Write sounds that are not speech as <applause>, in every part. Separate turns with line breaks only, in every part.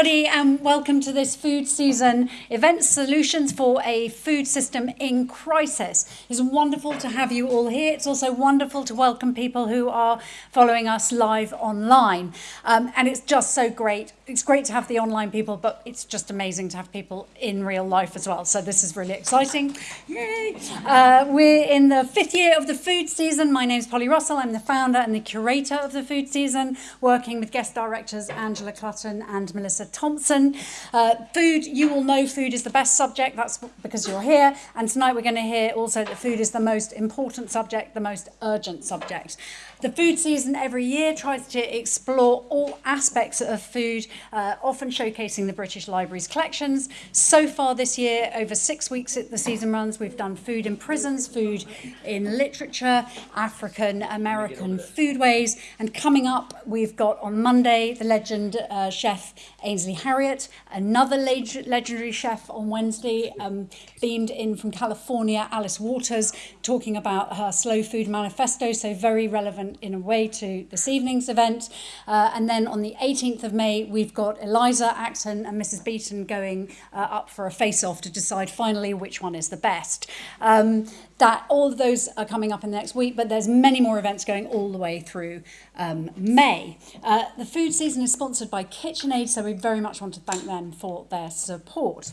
everybody, and welcome to this food season event solutions for a food system in crisis. It's wonderful to have you all here. It's also wonderful to welcome people who are following us live online. Um, and it's just so great. It's great to have the online people, but it's just amazing to have people in real life as well. So this is really exciting. Yay! Uh, we're in the fifth year of the food season. My name is Polly Russell. I'm the founder and the curator of the food season, working with guest directors Angela Clutton and Melissa Thompson. Uh, food, you all know food is the best subject, that's because you're here. And tonight we're going to hear also that food is the most important subject, the most urgent subject. The food season every year tries to explore all aspects of food, uh, often showcasing the British Library's collections. So far this year, over six weeks the season runs, we've done food in prisons, food in literature, African American foodways, and coming up, we've got on Monday the legend uh, chef Ainsley Harriott, another leg legendary chef on Wednesday, um, beamed in from California, Alice Waters, talking about her slow food manifesto, so very relevant in a way to this evening's event. Uh, and then on the 18th of May, we've got Eliza Acton and Mrs. Beaton going uh, up for a face-off to decide finally which one is the best. Um, that all of those are coming up in the next week, but there's many more events going all the way through um, May. Uh, the food season is sponsored by KitchenAid, so we very much want to thank them for their support.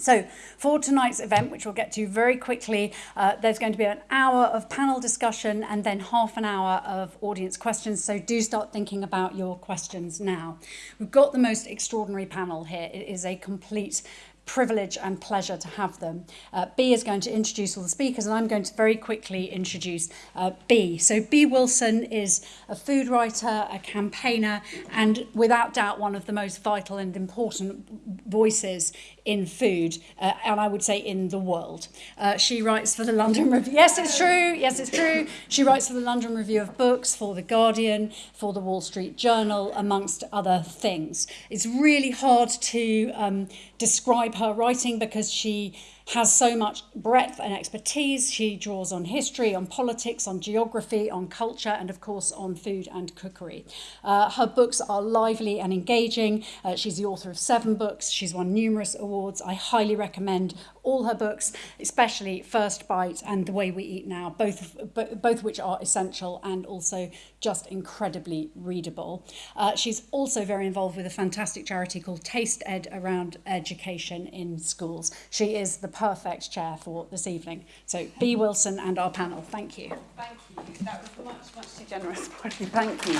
So for tonight's event, which we'll get to very quickly, uh, there's going to be an hour of panel discussion and then half an hour of audience questions. So do start thinking about your questions now. We've got the most extraordinary panel here. It is a complete privilege and pleasure to have them. Uh, Bee is going to introduce all the speakers and I'm going to very quickly introduce uh, Bee. So Bee Wilson is a food writer, a campaigner and without doubt one of the most vital and important voices in food, uh, and I would say in the world. Uh, she writes for the London Review. Yes, it's true. Yes, it's true. She writes for the London Review of Books, for The Guardian, for the Wall Street Journal, amongst other things. It's really hard to um, describe her writing because she has so much breadth and expertise. She draws on history, on politics, on geography, on culture, and of course on food and cookery. Uh, her books are lively and engaging. Uh, she's the author of seven books. She's won numerous awards. I highly recommend all her books, especially First Bite and The Way We Eat Now, both, both which are essential and also just incredibly readable. Uh, she's also very involved with a fantastic charity called TastEd around education in schools. She is the perfect chair for this evening. So Bee. Wilson and our panel, thank you.
Thank you. That was much, much too generous. <laughs> Thank you.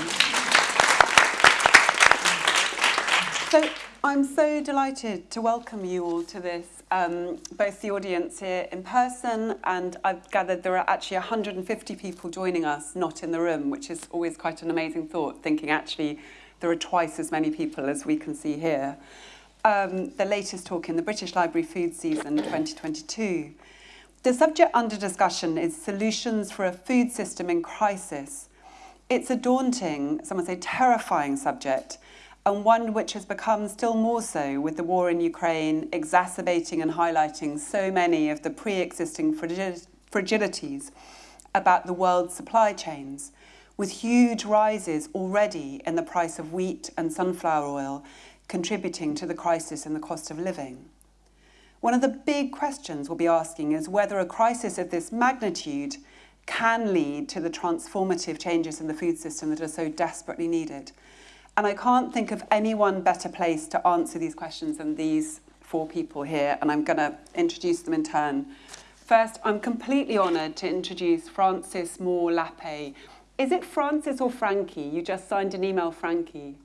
So I'm so delighted to welcome you all to this, um, both the audience here in person and I've gathered there are actually 150 people joining us not in the room, which is always quite an amazing thought, thinking actually there are twice as many people as we can see here. Um, the latest talk in the British Library Food Season 2022. The subject under discussion is solutions for a food system in crisis. It's a daunting, some would say terrifying subject, and one which has become still more so with the war in Ukraine exacerbating and highlighting so many of the pre-existing fragilities about the world's supply chains, with huge rises already in the price of wheat and sunflower oil contributing to the crisis in the cost of living. One of the big questions we'll be asking is whether a crisis of this magnitude can lead to the transformative changes in the food system that are so desperately needed. And I can't think of anyone better placed to answer these questions than these four people here, and I'm going to introduce them in turn. First, I'm completely honoured to introduce Frances Moore Lappé. Is it Frances or Frankie? You just signed an email, Frankie.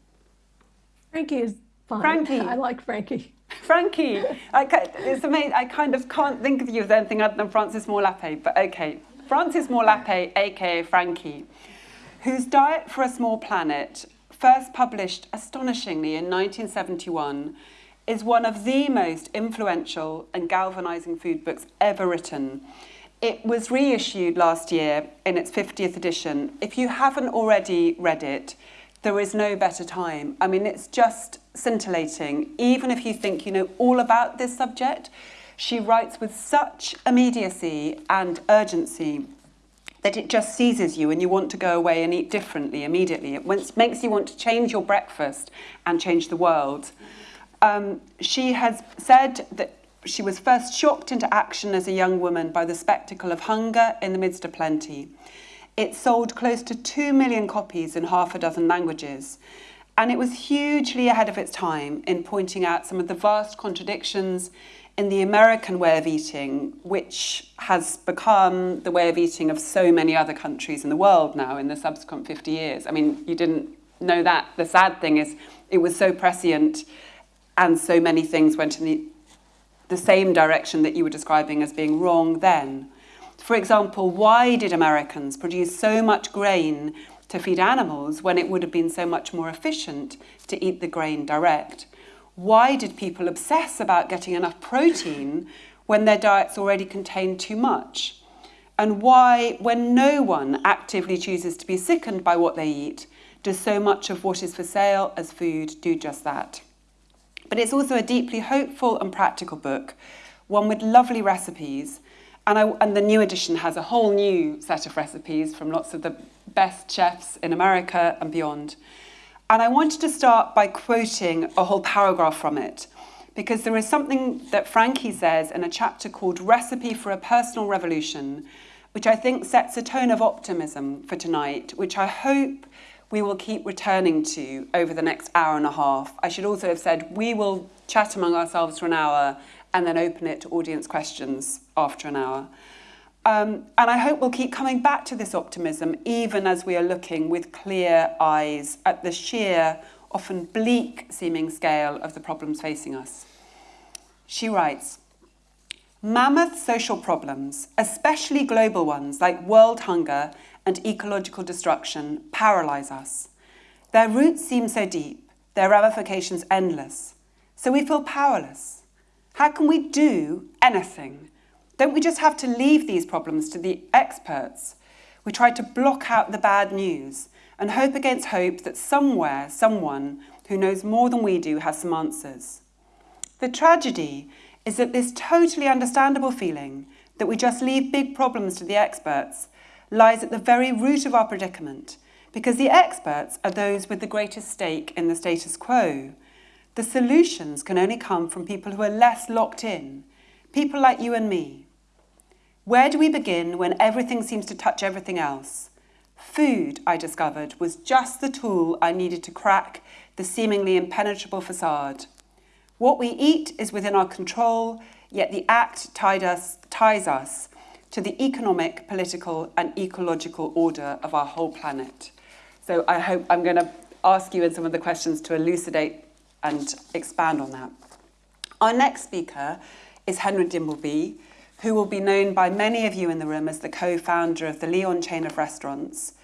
Frankie is fine.
Frankie. <laughs>
I like Frankie.
Frankie. I, it's amazing. I kind of can't think of you as anything other than Frances Moore Lappé, but okay. Frances Moore Lappé, aka Frankie, whose Diet for a Small Planet first published astonishingly in 1971, is one of the most influential and galvanizing food books ever written. It was reissued last year in its 50th edition. If you haven't already read it, there is no better time. I mean, it's just scintillating. Even if you think you know all about this subject, she writes with such immediacy and urgency that it just seizes you and you want to go away and eat differently immediately. It makes you want to change your breakfast and change the world. Um, she has said that she was first shocked into action as a young woman by the spectacle of hunger in the midst of plenty. It sold close to 2 million copies in half a dozen languages. And it was hugely ahead of its time in pointing out some of the vast contradictions in the American way of eating, which has become the way of eating of so many other countries in the world now in the subsequent 50 years. I mean, you didn't know that. The sad thing is it was so prescient and so many things went in the, the same direction that you were describing as being wrong then. For example, why did Americans produce so much grain to feed animals when it would have been so much more efficient to eat the grain direct? Why did people obsess about getting enough protein when their diets already contained too much? And why, when no one actively chooses to be sickened by what they eat, does so much of what is for sale as food do just that? But it's also a deeply hopeful and practical book, one with lovely recipes. And, I, and the new edition has a whole new set of recipes from lots of the best chefs in America and beyond. And I wanted to start by quoting a whole paragraph from it, because there is something that Frankie says in a chapter called Recipe for a Personal Revolution, which I think sets a tone of optimism for tonight, which I hope we will keep returning to over the next hour and a half. I should also have said we will chat among ourselves for an hour and then open it to audience questions after an hour. Um, and I hope we'll keep coming back to this optimism even as we are looking with clear eyes at the sheer, often bleak seeming scale of the problems facing us. She writes, Mammoth social problems, especially global ones like world hunger and ecological destruction, paralyze us. Their roots seem so deep, their ramifications endless, so we feel powerless. How can we do anything? Don't we just have to leave these problems to the experts? We try to block out the bad news and hope against hope that somewhere, someone who knows more than we do has some answers. The tragedy is that this totally understandable feeling that we just leave big problems to the experts lies at the very root of our predicament because the experts are those with the greatest stake in the status quo. The solutions can only come from people who are less locked in, people like you and me, where do we begin when everything seems to touch everything else? Food, I discovered, was just the tool I needed to crack the seemingly impenetrable facade. What we eat is within our control, yet the act us, ties us to the economic, political, and ecological order of our whole planet. So I hope I'm going to ask you in some of the questions to elucidate and expand on that. Our next speaker is Henry Dimbleby who will be known by many of you in the room as the co-founder of the Leon chain of restaurants.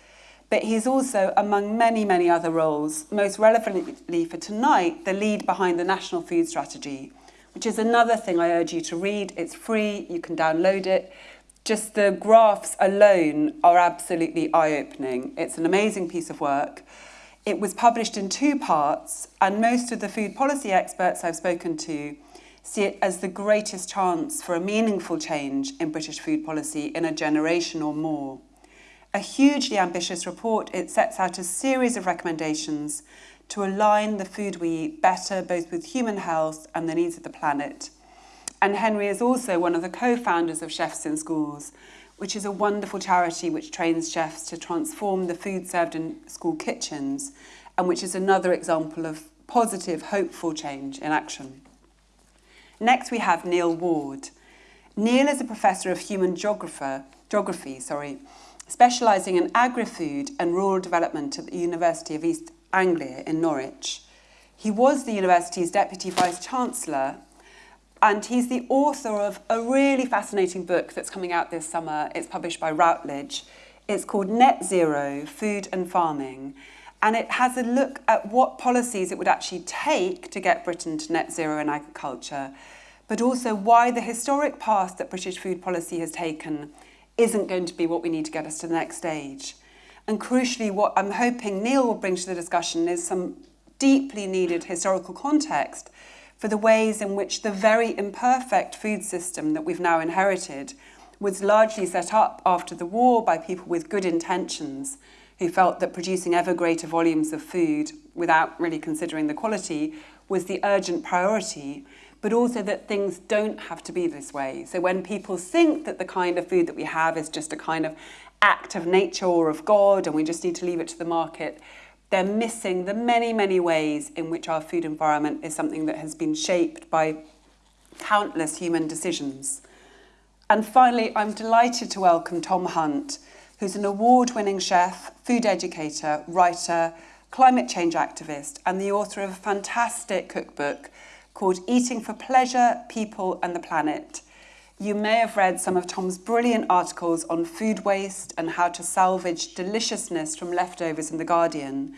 But he's also, among many, many other roles, most relevantly for tonight, the lead behind the National Food Strategy, which is another thing I urge you to read. It's free, you can download it. Just the graphs alone are absolutely eye-opening. It's an amazing piece of work. It was published in two parts, and most of the food policy experts I've spoken to see it as the greatest chance for a meaningful change in British food policy in a generation or more. A hugely ambitious report, it sets out a series of recommendations to align the food we eat better both with human health and the needs of the planet. And Henry is also one of the co-founders of Chefs in Schools, which is a wonderful charity which trains chefs to transform the food served in school kitchens and which is another example of positive, hopeful change in action. Next, we have Neil Ward. Neil is a professor of human geography, sorry, specialising in agri-food and rural development at the University of East Anglia in Norwich. He was the university's deputy vice-chancellor and he's the author of a really fascinating book that's coming out this summer. It's published by Routledge. It's called Net Zero, Food and Farming and it has a look at what policies it would actually take to get Britain to net zero in agriculture, but also why the historic path that British food policy has taken isn't going to be what we need to get us to the next stage. And crucially, what I'm hoping Neil will bring to the discussion is some deeply needed historical context for the ways in which the very imperfect food system that we've now inherited was largely set up after the war by people with good intentions who felt that producing ever greater volumes of food without really considering the quality was the urgent priority, but also that things don't have to be this way. So when people think that the kind of food that we have is just a kind of act of nature or of God and we just need to leave it to the market, they're missing the many, many ways in which our food environment is something that has been shaped by countless human decisions. And finally, I'm delighted to welcome Tom Hunt, who's an award-winning chef, food educator, writer, climate change activist, and the author of a fantastic cookbook called Eating for Pleasure, People and the Planet. You may have read some of Tom's brilliant articles on food waste and how to salvage deliciousness from leftovers in The Guardian.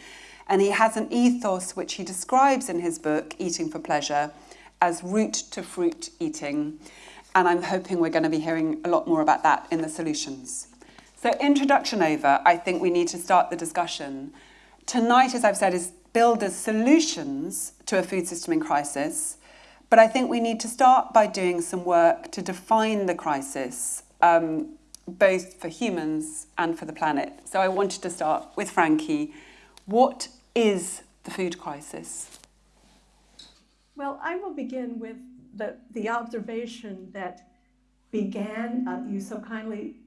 And he has an ethos which he describes in his book, Eating for Pleasure, as root to fruit eating. And I'm hoping we're going to be hearing a lot more about that in the solutions. So introduction over, I think we need to start the discussion. Tonight, as I've said, is build as solutions to a food system in crisis. But I think we need to start by doing some work to define the crisis, um, both for humans and for the planet. So I wanted to start with Frankie. What is the food crisis?
Well, I will begin with the, the observation that began, uh, you so kindly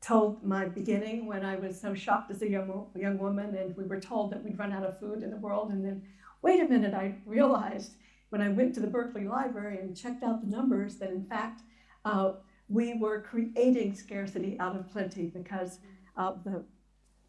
told my beginning when I was so shocked as a young, young woman and we were told that we'd run out of food in the world. And then, wait a minute, I realized when I went to the Berkeley Library and checked out the numbers that in fact uh, we were creating scarcity out of plenty because of the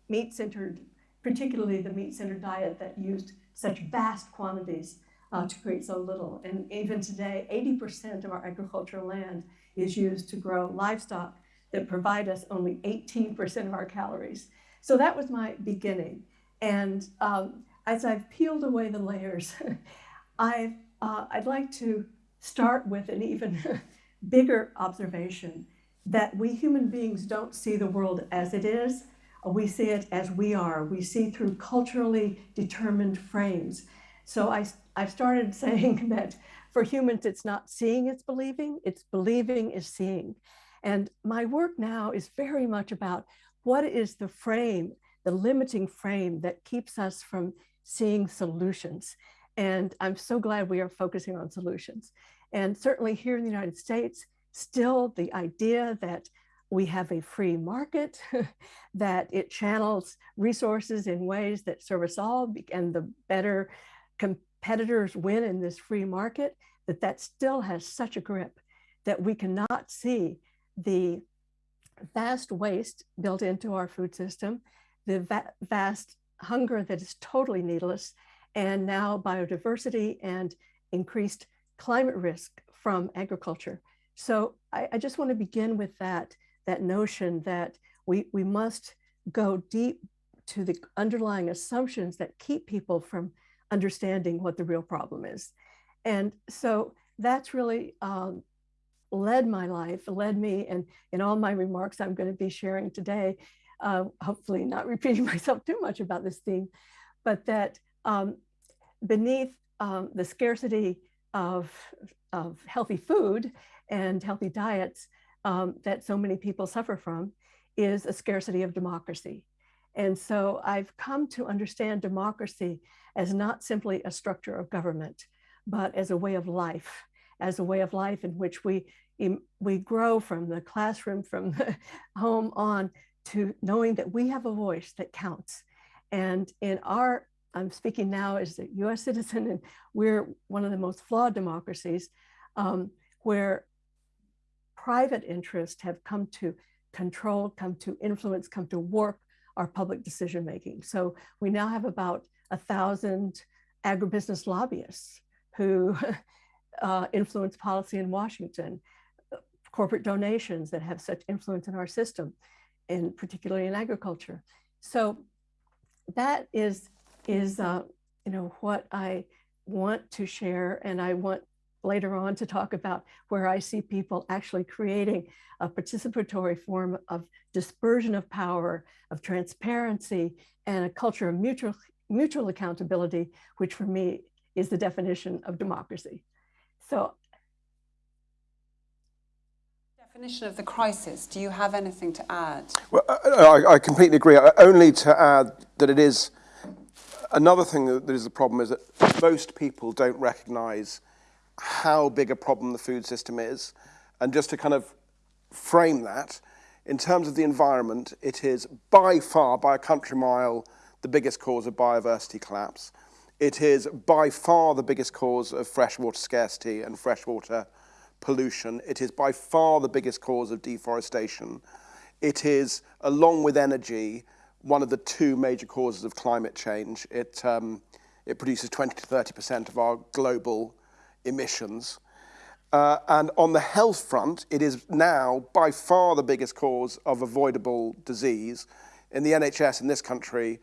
meat-centered, particularly the meat-centered diet that used such vast quantities uh, to create so little. And even today, 80% of our agricultural land is used to grow livestock that provide us only 18% of our calories. So that was my beginning. And um, as I've peeled away the layers, <laughs> I've uh, I'd like to start with an even <laughs> bigger observation that we human beings don't see the world as it is. We see it as we are. We see through culturally determined frames. So I, I've started <laughs> saying that for humans, it's not seeing, it's believing. It's believing is seeing. And my work now is very much about what is the frame, the limiting frame that keeps us from seeing solutions. And I'm so glad we are focusing on solutions. And certainly here in the United States, still the idea that we have a free market, <laughs> that it channels resources in ways that serve us all, and the better competitors win in this free market, that that still has such a grip that we cannot see the vast waste built into our food system, the va vast hunger that is totally needless, and now biodiversity and increased climate risk from agriculture. So I, I just want to begin with that, that notion that we, we must go deep to the underlying assumptions that keep people from understanding what the real problem is. And so that's really um, led my life, led me, and in all my remarks I'm going to be sharing today, uh, hopefully not <laughs> repeating myself too much about this theme, but that um, beneath um, the scarcity of, of healthy food and healthy diets um, that so many people suffer from is a scarcity of democracy. And so I've come to understand democracy as not simply a structure of government, but as a way of life, as a way of life in which we, we grow from the classroom, from the <laughs> home on to knowing that we have a voice that counts. And in our I'm speaking now as a US <laughs> citizen, and we're one of the most flawed democracies um, where private interests have come to control, come to influence, come to warp our public decision making. So we now have about a thousand agribusiness lobbyists who <laughs> uh, influence policy in Washington, corporate donations that have such influence in our system, and particularly in agriculture. So that is is uh, you know what I want to share, and I want later on to talk about where I see people actually creating a participatory form of dispersion of power, of transparency, and a culture of mutual mutual accountability, which for me is the definition of democracy. So
definition of the crisis, do you have anything to add?
Well, I, I completely agree. Only to add that it is another thing that is the problem is that most people don't recognise how big a problem the food system is, and just to kind of frame that, in terms of the environment, it is by far, by a country mile, the biggest cause of biodiversity collapse. It is by far the biggest cause of freshwater scarcity and freshwater pollution. It is by far the biggest cause of deforestation. It is, along with energy, one of the two major causes of climate change. It, um, it produces 20 to 30% of our global emissions. Uh, and on the health front, it is now by far the biggest cause of avoidable disease. In the NHS in this country,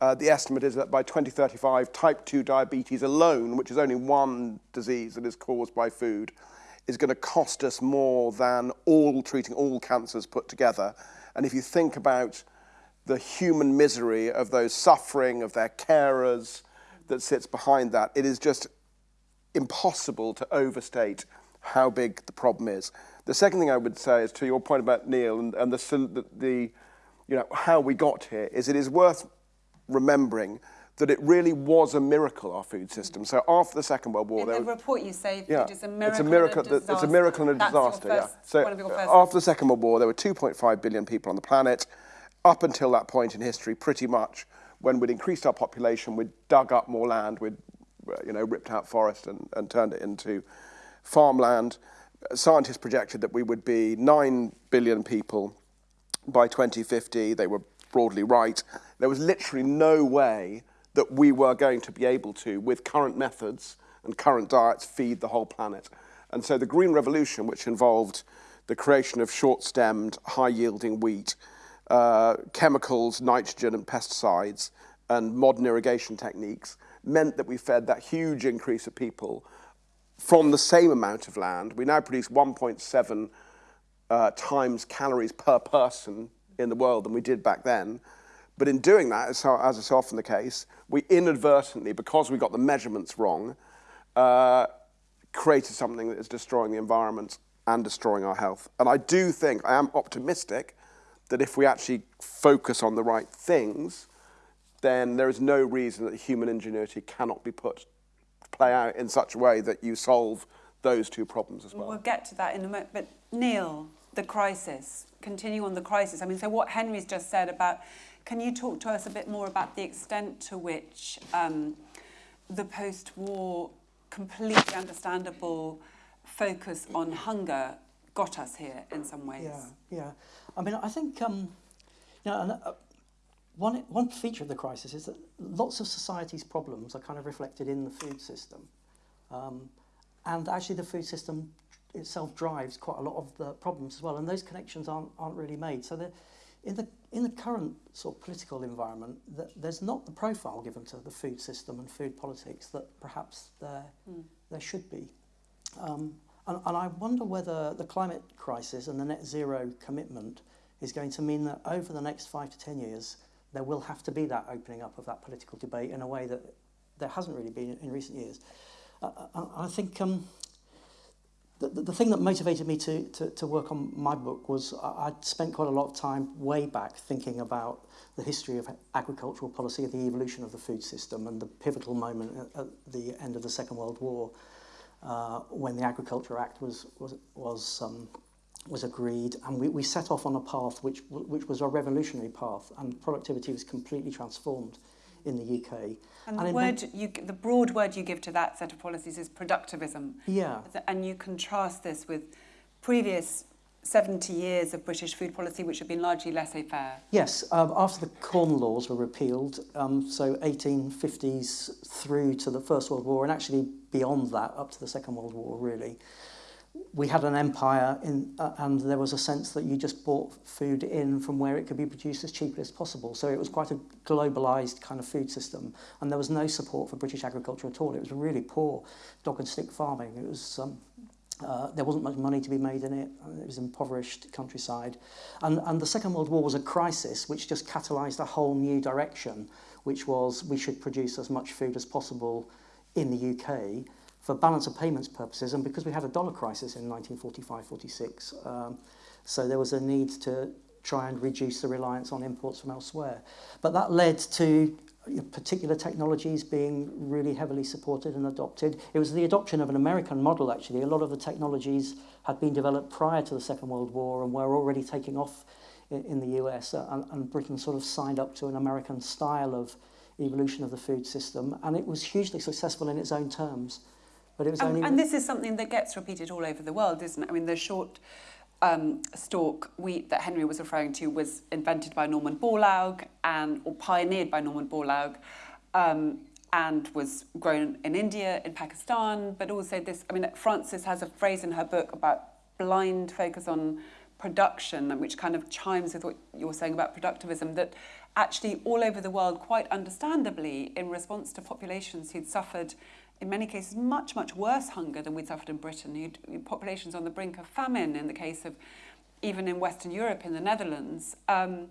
uh, the estimate is that by 2035, type 2 diabetes alone, which is only one disease that is caused by food, is going to cost us more than all treating all cancers put together. And if you think about the human misery of those suffering, of their carers that sits behind that, it is just impossible to overstate how big the problem is. The second thing I would say is to your point about Neil and, and the, the, the, you know, how we got here, is it is worth remembering that it really was a miracle, our food system. So after the Second World War...
In the report you say
yeah,
it's a miracle,
it's a miracle,
and a
it's a miracle and a disaster.
First,
yeah. So after the Second World War, there were 2.5 billion people on the planet. Up until that point in history, pretty much, when we'd increased our population, we'd dug up more land, we'd uh, you know, ripped out forest and, and turned it into farmland. Scientists projected that we would be 9 billion people by 2050. They were broadly right. There was literally no way that we were going to be able to, with current methods and current diets, feed the whole planet. And so the Green Revolution, which involved the creation of short-stemmed, high-yielding wheat, uh, chemicals, nitrogen and pesticides, and modern irrigation techniques, meant that we fed that huge increase of people from the same amount of land. We now produce 1.7 uh, times calories per person in the world than we did back then. But in doing that, as, as is often the case, we inadvertently, because we got the measurements wrong, uh, created something that is destroying the environment and destroying our health. And I do think, I am optimistic, that if we actually focus on the right things, then there is no reason that human ingenuity cannot be put play out in such a way that you solve those two problems as well.
We'll get to that in a moment. But Neil, the crisis, continue on the crisis. I mean, so what Henry's just said about, can you talk to us a bit more about the extent to which um, the post-war, completely understandable focus on hunger got us here in some ways?
Yeah, yeah. I mean, I think, um, you know, uh, one, one feature of the crisis is that lots of society's problems are kind of reflected in the food system. Um, and actually the food system itself drives quite a lot of the problems as well, and those connections aren't, aren't really made. So the, in, the, in the current sort of political environment, the, there's not the profile given to the food system and food politics that perhaps there, mm. there should be. Um, and, and I wonder whether the climate crisis and the net zero commitment is going to mean that over the next five to ten years, there will have to be that opening up of that political debate in a way that there hasn't really been in recent years. Uh, uh I, I think um, the, the thing that motivated me to, to, to work on my book was I'd spent quite a lot of time way back thinking about the history of agricultural policy, and the evolution of the food system and the pivotal moment at, at the end of the Second World War uh, when the Agriculture Act was, was, was um, was agreed. And we, we set off on a path which, which was a revolutionary path and productivity was completely transformed in the UK.
And, and the, word you, the broad word you give to that set of policies is productivism.
Yeah.
And you contrast this with previous 70 years of British food policy, which had been largely laissez-faire.
Yes, um, after the Corn Laws were repealed, um, so 1850s through to the First World War, and actually beyond that, up to the Second World War, really, we had an empire in, uh, and there was a sense that you just bought food in from where it could be produced as cheaply as possible. So it was quite a globalized kind of food system. And there was no support for British agriculture at all. It was really poor dog and stick farming. It was, um, uh, there wasn't much money to be made in it. It was impoverished countryside. And, and the Second World War was a crisis which just catalyzed a whole new direction, which was we should produce as much food as possible in the UK for balance of payments purposes, and because we had a dollar crisis in 1945-46, um, so there was a need to try and reduce the reliance on imports from elsewhere. But that led to particular technologies being really heavily supported and adopted. It was the adoption of an American model, actually. A lot of the technologies had been developed prior to the Second World War and were already taking off in, the US, uh, and Britain sort of signed up to an American style of evolution of the food system, and it was hugely successful in its own terms. But it was
And,
only
and this is something that gets repeated all over the world, isn't it? I mean, the short um, stalk wheat that Henry was referring to was invented by Norman Borlaug and or pioneered by Norman Borlaug. Um, and was grown in India, in Pakistan, but also this. I mean, Frances has a phrase in her book about blind focus on production, which kind of chimes with what you were saying about productivism. That actually, all over the world, quite understandably, in response to populations who'd suffered in many cases, much, much worse hunger than we'd suffered in Britain. You'd, populations on the brink of famine in the case of even in Western Europe, in the Netherlands, um,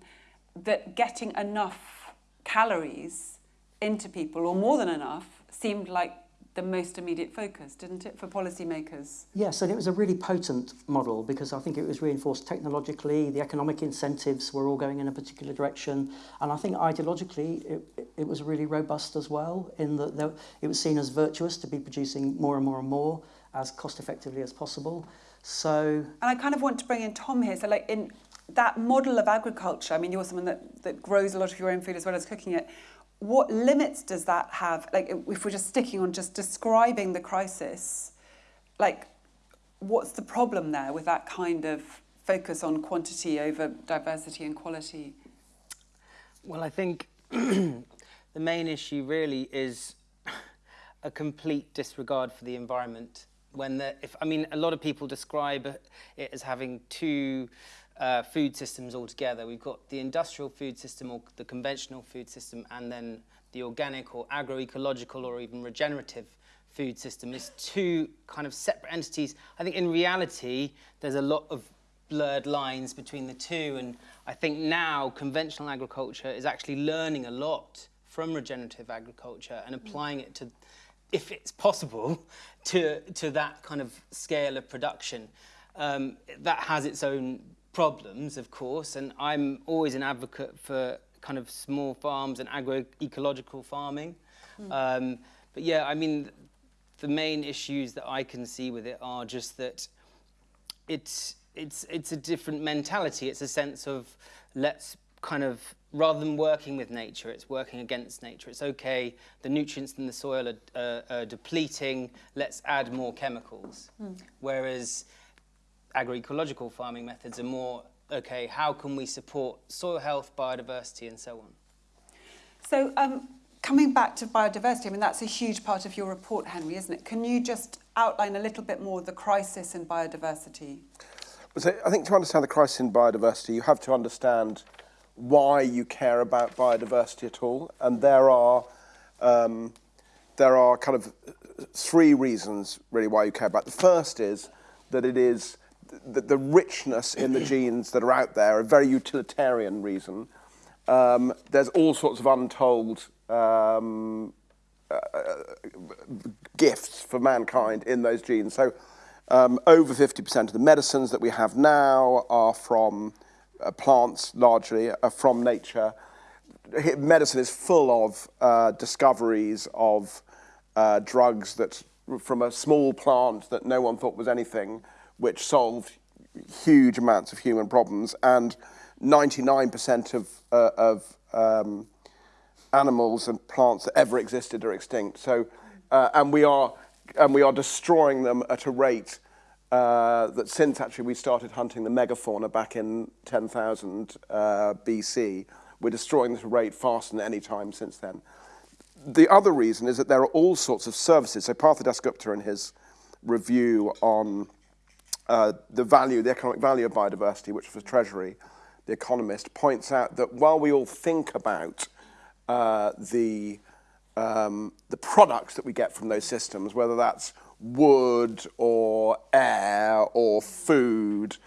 that getting enough calories into people, or more than enough, seemed like the most immediate focus, didn't it, for policymakers?
Yes, and it was a really potent model because I think it was reinforced technologically, the economic incentives were all going in a particular direction, and I think ideologically it, it was really robust as well in that there, it was seen as virtuous to be producing more and more and more as cost effectively as possible. So,
and I kind of want to bring in Tom here. So, like in that model of agriculture, I mean, you're someone that, that grows a lot of your own food as well as cooking it. What limits does that have? Like, if we're just sticking on just describing the crisis, like, what's the problem there with that kind of focus on quantity over diversity and quality?
Well, I think <clears throat> the main issue really is <laughs> a complete disregard for the environment. When the, if I mean, a lot of people describe it as having two uh, food systems altogether. We've got the industrial food system or the conventional food system and then the organic or agroecological or even regenerative food system is two kind of separate entities. I think in reality, there's a lot of blurred lines between the two. And I think now conventional agriculture is actually learning a lot from regenerative agriculture and applying it to, if it's possible, <laughs> to, to that kind of scale of production. Um, that has its own problems, of course, and I'm always an advocate for kind of small farms and agroecological farming. Mm. Um, but yeah, I mean, the main issues that I can see with it are just that it's it's it's a different mentality. It's a sense of let's kind of rather than working with nature, it's working against nature. It's okay, the nutrients in the soil are, uh, are depleting, let's add more chemicals. Mm. Whereas agroecological farming methods are more, okay, how can we support soil health, biodiversity, and so on?
So, um, coming back to biodiversity, I mean, that's a huge part of your report, Henry, isn't it? Can you just outline a little bit more the crisis in biodiversity?
So I think to understand the crisis in biodiversity, you have to understand why you care about biodiversity at all. And there are, um, there are kind of three reasons really why you care about. The first is that it is the, the richness in the genes that are out there, a very utilitarian reason. Um, there's all sorts of untold um, uh, gifts for mankind in those genes. So um, over 50% of the medicines that we have now are from uh, plants, largely, are from nature. Medicine is full of uh, discoveries of uh, drugs that from a small plant that no one thought was anything which solved huge amounts of human problems, and 99% of, uh, of um, animals and plants that ever existed are extinct. So, uh, and we are and we are destroying them at a rate uh, that since actually we started hunting the megafauna back in 10,000 uh, BC, we're destroying this rate faster than any time since then. The other reason is that there are all sorts of services. So Partha Dasgupta in his review on uh, the value, the economic value of biodiversity, which was Treasury, The Economist, points out that while we all think about uh, the, um, the products that we get from those systems, whether that's wood or air or food,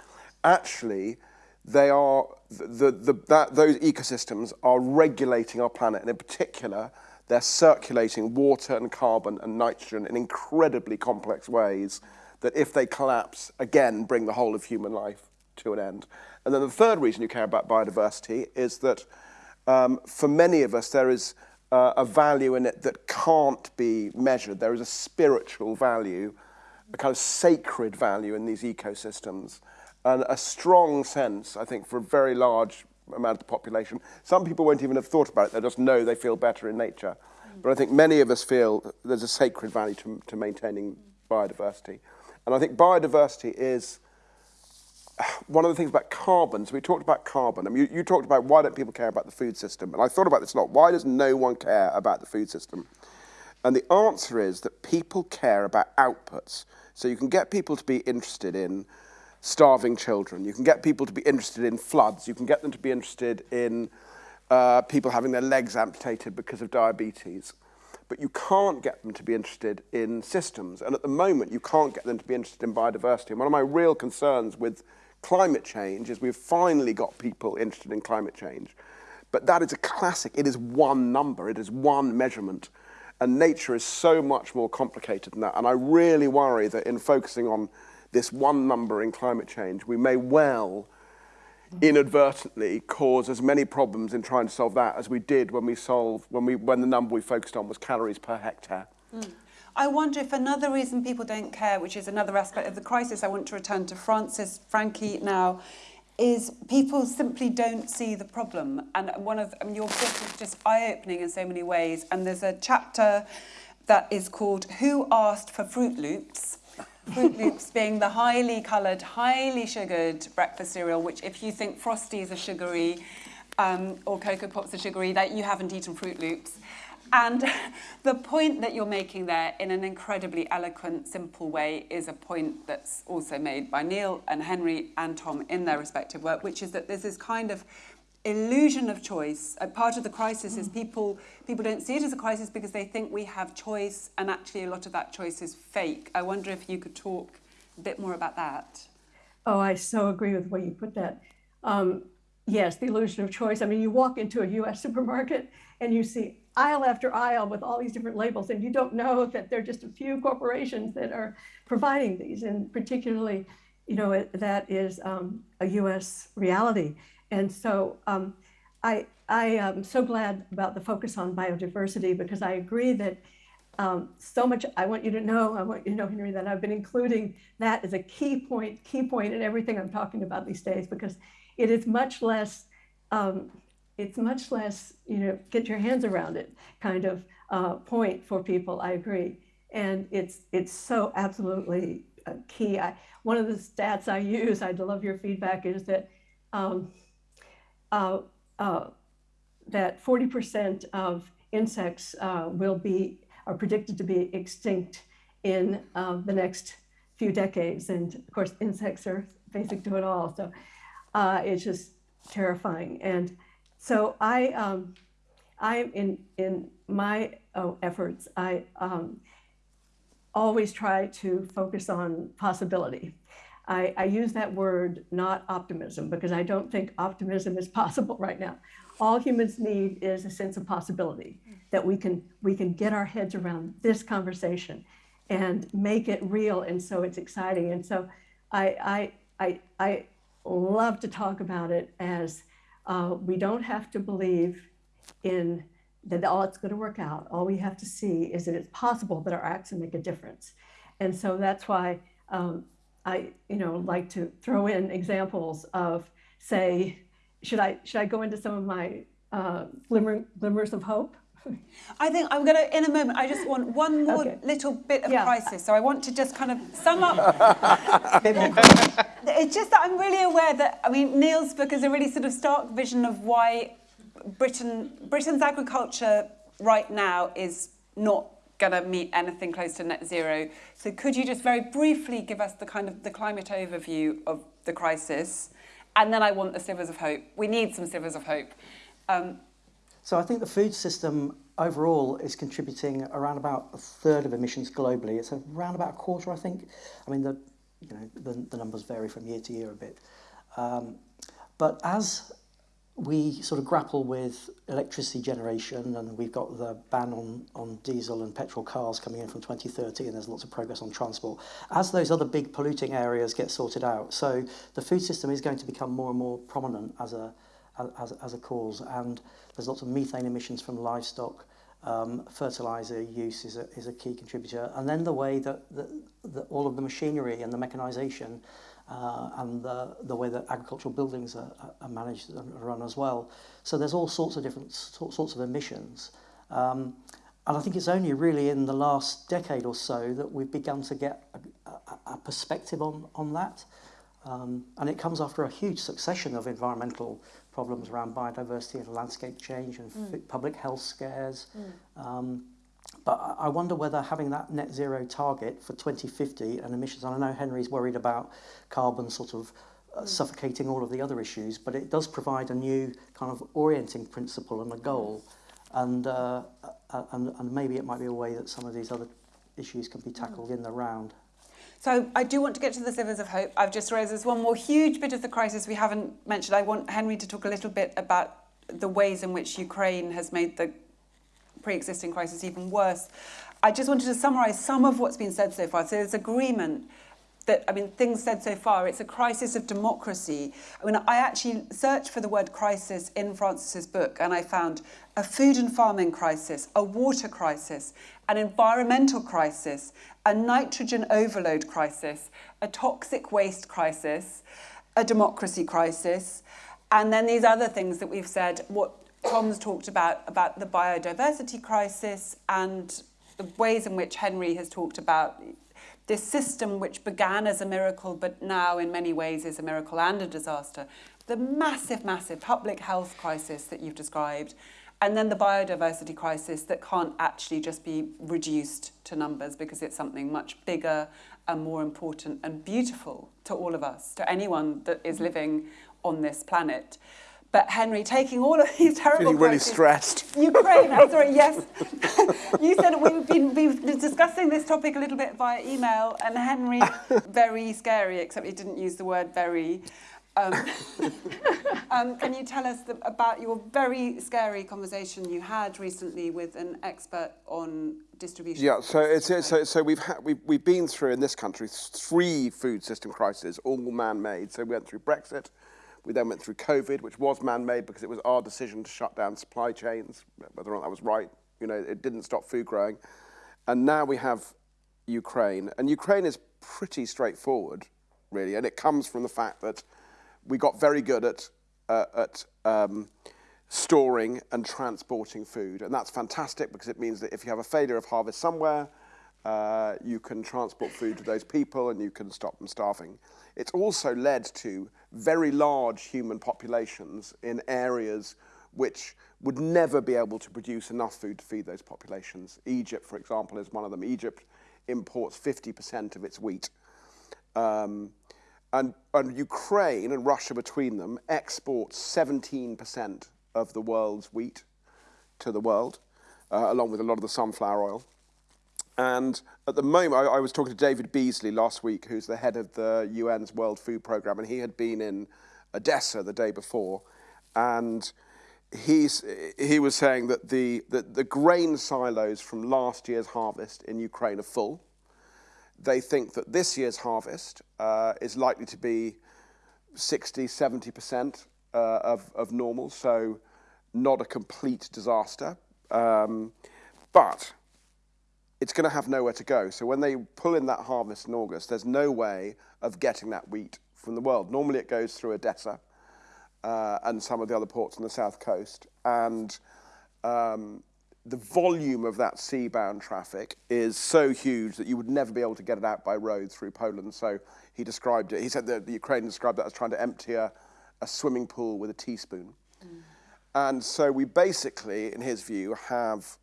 actually they are the, the, that, those ecosystems are regulating our planet, and in particular, they're circulating water and carbon and nitrogen in incredibly complex ways that if they collapse, again, bring the whole of human life to an end. And then the third reason you care about biodiversity is that um, for many of us, there is uh, a value in it that can't be measured. There is a spiritual value, a kind of sacred value in these ecosystems. And a strong sense, I think, for a very large amount of the population. Some people won't even have thought about it. They just know they feel better in nature. But I think many of us feel there's a sacred value to, to maintaining biodiversity. And I think biodiversity is one of the things about carbon, so we talked about carbon. I mean, you, you talked about why don't people care about the food system? And I thought about this a lot. Why does no one care about the food system? And the answer is that people care about outputs. So you can get people to be interested in starving children. You can get people to be interested in floods. You can get them to be interested in uh, people having their legs amputated because of diabetes. but you can't get them to be interested in systems. And at the moment, you can't get them to be interested in biodiversity. And one of my real concerns with climate change is we've finally got people interested in climate change. But that is a classic. It is one number. It is one measurement. And nature is so much more complicated than that. And I really worry that in focusing on this one number in climate change, we may well inadvertently cause as many problems in trying to solve that as we did when we solved, when, we, when the number we focused on was calories per hectare. Mm.
I wonder if another reason people don't care, which is another aspect of the crisis, I want to return to Francis, Frankie now, is people simply don't see the problem. And one of I mean, your book is just eye-opening in so many ways. And there's a chapter that is called Who Asked for Fruit Loops? Froot Loops being the highly coloured, highly sugared breakfast cereal, which if you think Frosties are sugary um, or Cocoa Pops are sugary, that you haven't eaten Froot Loops. And <laughs> the point that you're making there in an incredibly eloquent, simple way is a point that's also made by Neil and Henry and Tom in their respective work, which is that this kind of illusion of choice. A part of the crisis mm. is people people don't see it as a crisis because they think we have choice and actually a lot of that choice is fake. I wonder if you could talk a bit more about that.
Oh, I so agree with the way you put that. Um, yes, the illusion of choice. I mean, you walk into a US <laughs> supermarket and you see aisle after aisle with all these different labels, and you don't know that there are just a few corporations that are providing these, and particularly, you know, it, that is um, a U.S. reality. And so um, I, I am so glad about the focus on biodiversity because I agree that um, so much, I want you to know, I want you to know, Henry, that I've been including that as a key point, key point in everything I'm talking about these days because it is much less um, it's much less, you know, get your hands around it kind of uh, point for people. I agree, and it's it's so absolutely uh, key. I, one of the stats I use, I'd love your feedback, is that um, uh, uh that 40% of insects uh, will be are predicted to be extinct in uh, the next few decades, and of course, insects are basic to it all. So it's just terrifying and so I, um, I in in my uh, efforts, I um, always try to focus on possibility. I, I use that word, not optimism, because I don't think optimism is <laughs> possible right now. All humans need is a sense of possibility that we can we can get our heads around this conversation and make it real, and so it's exciting. And so I I I, I love to talk about it as uh, we don't have to believe in that all it's going to work out. All we have to see is that it's possible that our acts will make a difference. And so that's why um, I, you know, like to throw in examples of, say, should I should I go into some of my uh, glimmer, glimmers of hope?
I think I'm going to, in a moment, I just want one more okay. little bit of yeah. crisis. So I want to just kind of sum up. <laughs> it's just that I'm really aware that, I mean, Neil's book is a really sort of stark vision of why Britain, Britain's agriculture right now is not going to meet anything close to net zero. So could you just very briefly give us the kind of the climate overview of the crisis? And then I want the slivers of hope. We need some slivers of hope. Um,
so I think the food system overall is contributing around about a third of emissions globally. It's around about a quarter, I think. I mean, the, you know, the, the numbers vary from year to year a bit. Um, but as we sort of grapple with electricity generation and we've got the ban on, on diesel and petrol cars coming in from 2030 and there's lots of progress on transport as those other big polluting areas get sorted out. So the food system is going to become more and more prominent as a, as, as a cause and there's lots of methane emissions from livestock, um, fertilizer use is a, is a key contributor and then the way that, that, that all of the machinery and the mechanization uh, and the, the way that agricultural buildings are, are managed and run as well. So there's all sorts of different sorts of emissions. Um, and I think it's only really in the last decade or so that we've begun to get a, a, a perspective on, on that. Um, and it comes after a huge succession of environmental problems around biodiversity and landscape change and mm. public health scares. Mm. Um, But I wonder whether having that net zero target for 2050 and emissions, and I know Henry's worried about carbon sort of uh, mm. suffocating all of the other issues, but it does provide a new kind of orienting principle and a goal. And, uh, uh, and, and maybe it might be a way that some of these other issues can be mm. tackled in the round.
So I do want to get to the Slivers of Hope. I've just raised this one more huge bit of the crisis we haven't mentioned. I want Henry to talk a little bit about the ways in which Ukraine has made the pre-existing crisis even worse. I just wanted to summarise some of what's been said so far. So there's agreement that, I mean, things said so far, it's a crisis of democracy. I mean, I actually searched for the word crisis in Frances's book and I found a food and farming crisis, a water crisis, an environmental crisis, a nitrogen overload crisis, a toxic waste crisis, a democracy crisis, and then these other things that we've said, what Tom's talked about, about the biodiversity crisis and the ways in which Henry has talked about this system which began as a miracle but now in many ways is a miracle and a disaster. The massive, massive public health crisis that you've described and then the biodiversity crisis that can't actually just be reduced to numbers because it's something much bigger and more important and beautiful to all of us, to anyone that is living on this planet. But Henry, taking all of these terrible
Feeling really stressed.
Ukraine, I'm sorry, yes. <laughs> you said we've been, been discussing this topic a little bit via email, and Henry, <laughs> very scary, except he didn't use the word very. Um, <laughs> um, can you tell us the, about your very scary conversation you had recently with an expert on distribution?
Yeah, so it's, so, so we've, ha- we've, we've been through in this country three food system crises, all man-made. So we went through Brexit, we then went through COVID, which was man-made because it was our decision to shut down supply chains, whether or not that was right. You know, it didn't stop food growing. And now we have Ukraine. And Ukraine is pretty straightforward, really. And it comes from the fact that we got very good at, uh, at um, storing and transporting food. And that's fantastic because it means that if you have a failure of harvest somewhere, uh, you can transport food to those people and you can stop them starving. It's also led to very large human populations in areas which would never be able to produce enough food to feed those populations. Egypt, for example, is one of them. Egypt imports 50% of its wheat. Um, and, and Ukraine and Russia between them exports 17% of the world's wheat to the world, uh, along with a lot of the sunflower oil. And at the moment, I, I, was talking to David Beasley last week, who's the head of the UN's World Food Programme, and he had been in Odessa the day before. And he's, he was saying that the, the, the grain silos from last year's harvest in Ukraine are full. They think that this year's harvest uh, is likely to be 60, 70% uh, of, of normal, so not a complete disaster. Um, but it's going to have nowhere to go. So when they pull in that harvest in August, there's no way of getting that wheat from the world. Normally it goes through Odessa uh, and some of the other ports on the south coast. And um, the volume of that seabound traffic is so huge that you would never be able to get it out by road through Poland. So he described it, he said that the Ukraine described that as trying to empty a, a swimming pool with a teaspoon. Mm. And so we basically, in his view, have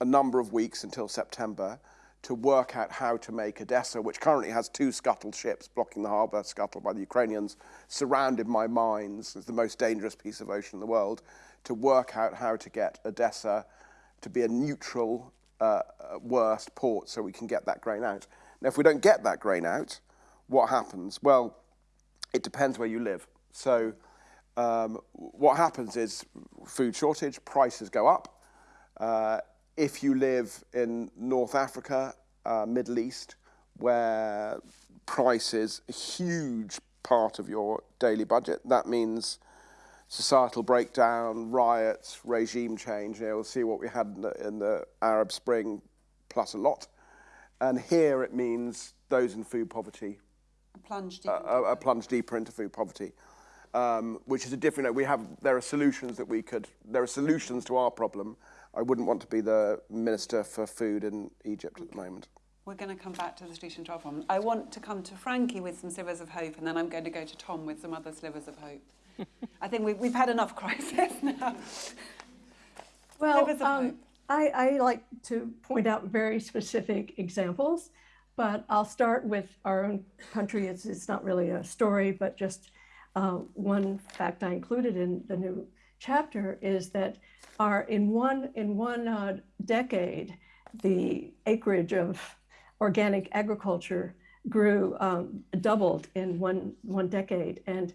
a number of weeks until September to work out how to make Odessa, which currently has two scuttled ships blocking the harbour, scuttled by the Ukrainians, surrounded by mines, as the most dangerous piece of ocean in the world, to work out how to get Odessa to be a neutral, uh, worst port so we can get that grain out. Now, if we don't get that grain out, what happens? Well, it depends where you live. So um, what happens is food shortage, prices go up. Uh, if you live in North Africa, uh, Middle East, where price is a huge part of your daily budget, that means societal breakdown, riots, regime change. You know, we'll see what we had in the, in the Arab Spring plus a lot. And here it means those in food poverty
Plunge
uh,
deep.
a, a plunge deeper into food poverty, um, which is a different. We have there are solutions that we could. There are solutions to our problem. I wouldn't want to be the minister for food in Egypt at the moment.
We're going to come back to the solution to our problem. I want to come to Frankie with some slivers of hope, and then I'm going to go to Tom with some other slivers of hope. <laughs> I think we've, we've had enough crisis <laughs> now.
Well,
Slivers of hope.
um, I, I like to point out very specific examples, but I'll start with our own country. It's, it's not really a story, but just uh, one fact I included in the new chapter is that our in one in one uh, decade, the acreage of organic agriculture grew um, doubled in one one decade, and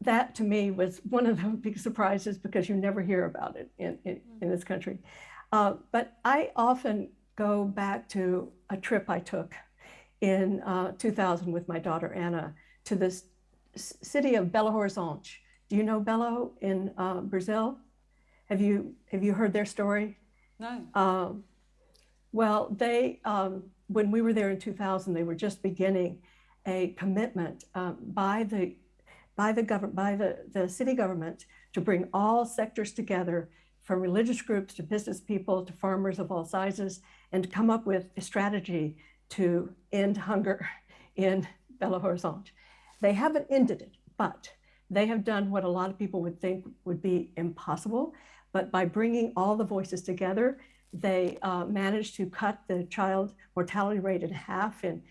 that to me was one of the <laughs> big surprises because you never hear about it in, in, in this country. Uh, but I often go back to a trip I took in uh, 2000 with my daughter Anna to this city of Belo Horizonte. Do you know Belo in uh, Brazil? Have you have you heard their story?
No.
Um, well, they, um, when we were there in 2000, they were just beginning a commitment um, by the by the government, by the, the city government, to bring all sectors together, from religious groups to business people to farmers of all sizes, and to come up with a strategy to end hunger <laughs> in Belo Horizonte. They haven't ended it, but they have done what a lot of people would think would be impossible. But by bringing all the voices together, they uh, managed to cut the child mortality rate in half in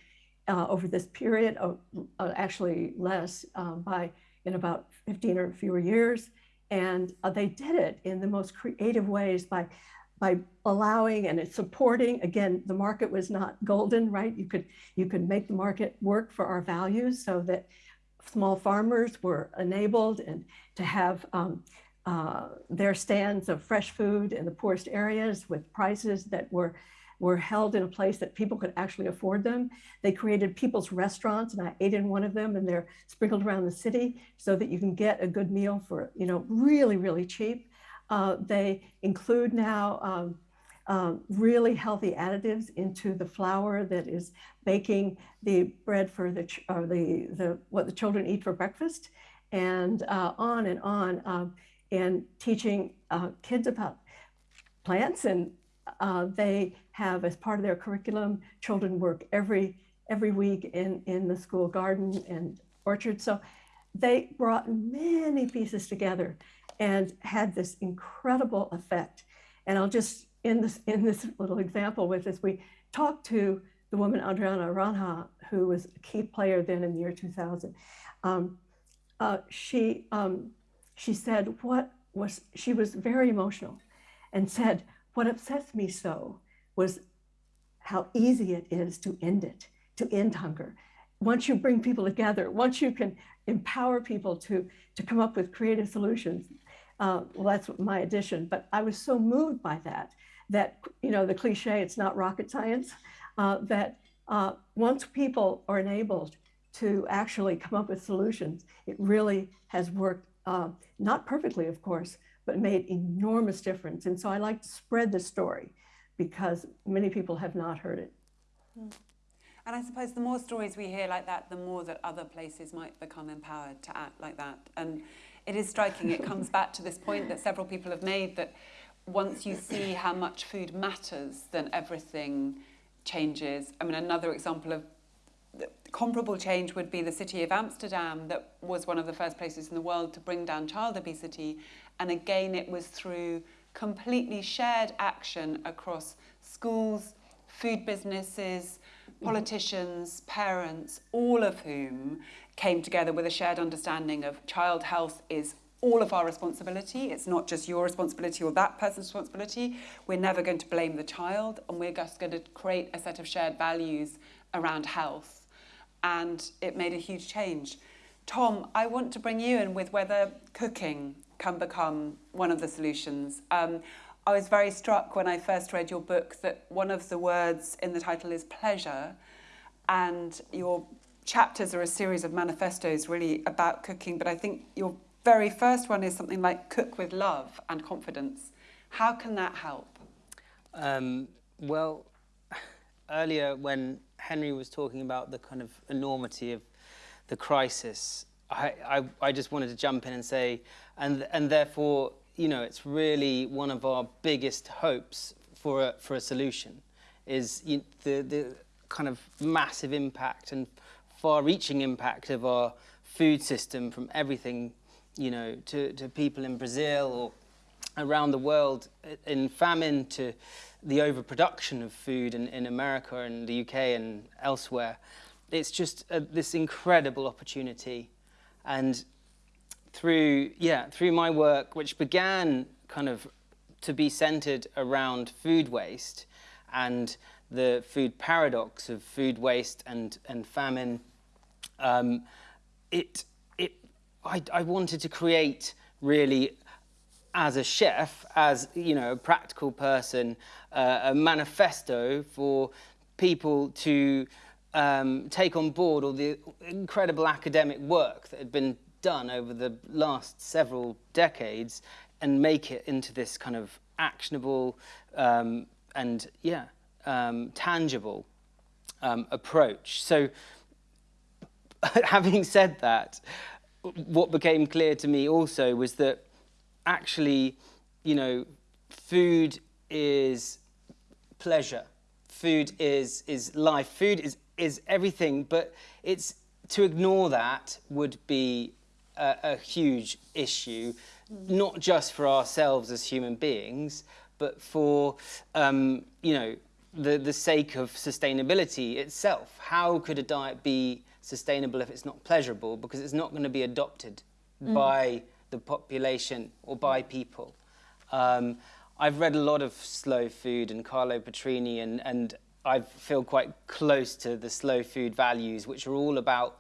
uh, over this period, of, uh, actually less um, by in about 15 or fewer years. And uh, they did it in the most creative ways by by allowing and supporting. Again, the market was not golden, right? You could you could make the market work for our values so that small farmers were enabled and to have um, uh, their stands of fresh food in the poorest areas with prices that were were held in a place that people could actually afford them. They created people's restaurants, and I ate in one of them, and they're sprinkled around the city so that you can get a good meal for you know really really cheap. Uh, they include now um, um, really healthy additives into the flour that is baking the bread for the or the the what the children eat for breakfast, and uh, on and on, um, and teaching uh, kids about plants. And uh, they have as part of their curriculum children work every every week in in the school garden and orchard. So they brought many pieces together and had this incredible effect. And i'll just in this in this little example with this we talked to the woman Adriana Aranha who was a key player then in the year 2000 um, uh, she um, she said what was she was very emotional and said what upsets me so was how easy it is to end it, to end hunger. Once you bring people together, once you can empower people to, to come up with creative solutions, uh, well, that's my addition. But I was so moved by that, that, you know, the cliche, it's not rocket science, uh, that uh, once people are enabled to actually come up with solutions, it really has worked, uh, not perfectly, of course, but made enormous difference. And so I like to spread the story because many people have not heard it.
And I suppose the more stories we hear like that, the more that other places might become empowered to act like that. And it is striking, it comes <laughs> back to this point that several people have made that once you see how much food matters, then everything changes. I mean, another example of comparable change would be the city of Amsterdam, that was one of the first places in the world to bring down child obesity. And again, it was through completely shared action across schools, food businesses, politicians, parents, all of whom came together with a shared understanding of child health is all of our responsibility. It's not just your responsibility or that person's responsibility. We're never going to blame the child, and we're just going to create a set of shared values around health. And it made a huge change. Tom, I want to bring you in with whether cooking can become one of the solutions. Um, I was very struck when I first read your book that one of the words in the title is pleasure, and your chapters are a series of manifestos really about cooking, but I think your very first one is something like cook with love and confidence. How can that help?
Um, well, <laughs> earlier when Henry was talking about the kind of enormity of the crisis, I, I, I just wanted to jump in and say, and, and therefore, you know, it's really one of our biggest hopes for a, for a solution is you, the, the kind of massive impact and far-reaching impact of our food system from everything, you know, to, to people in Brazil or around the world in famine to the overproduction of food in, in America and the UK and elsewhere. It's just a, this incredible opportunity. And through, yeah, through my work, which began kind of to be centered around food waste and the food paradox of food waste and, and famine, um, it, I, I wanted to create really as a chef, as you know, a practical person, uh, a manifesto for people to um, take on board all the incredible academic work that had been done over the last several decades and make it into this kind of actionable um, and yeah um, tangible um, approach. So <laughs> having said that, what became clear to me also was that actually, you know, food is pleasure. Food is, is life. Food is, is everything, but it's to ignore that would be a, a huge issue, not just for ourselves as human beings, but for, um, you know, the, the sake of sustainability itself. How could a diet be sustainable if it's not pleasurable? Because it's not going to be adopted mm. by the population or by people. Um, I've read a lot of slow food and Carlo Petrini and, and I feel quite close to the slow food values, which are all about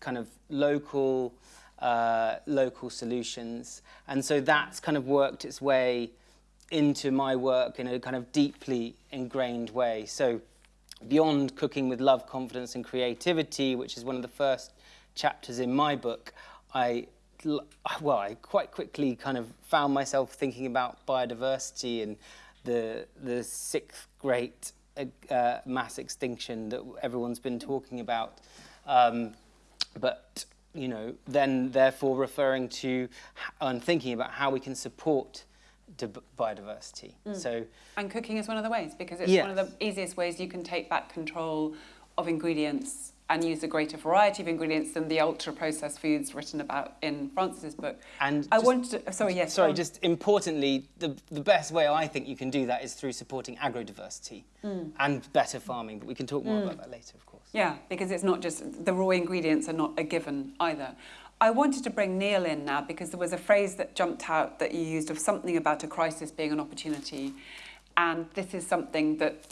kind of local, uh, local solutions. And so that's kind of worked its way into my work in a kind of deeply ingrained way. So beyond cooking with love, confidence and creativity, which is one of the first chapters in my book, I well, I quite quickly kind of found myself thinking about biodiversity and the the sixth great uh, mass extinction that everyone's been talking about. Um, but you know, then therefore referring to and thinking about how we can support biodiversity. Mm. So
and cooking is one of the ways because it's yes. one of the easiest ways you can take back control of ingredients and use a greater variety of ingredients than the ultra processed foods written about in Frances's book. And I wanted to, sorry, yes.
Sorry, just importantly, the, the best way I think you can do that is through supporting agrodiversity mm. and better farming, but we can talk more mm. about that later, of course.
Yeah, because it's not just, the raw ingredients are not a given either. I wanted to bring Neil in now because there was a phrase that jumped out that you used of something about a crisis being an opportunity. And this is something that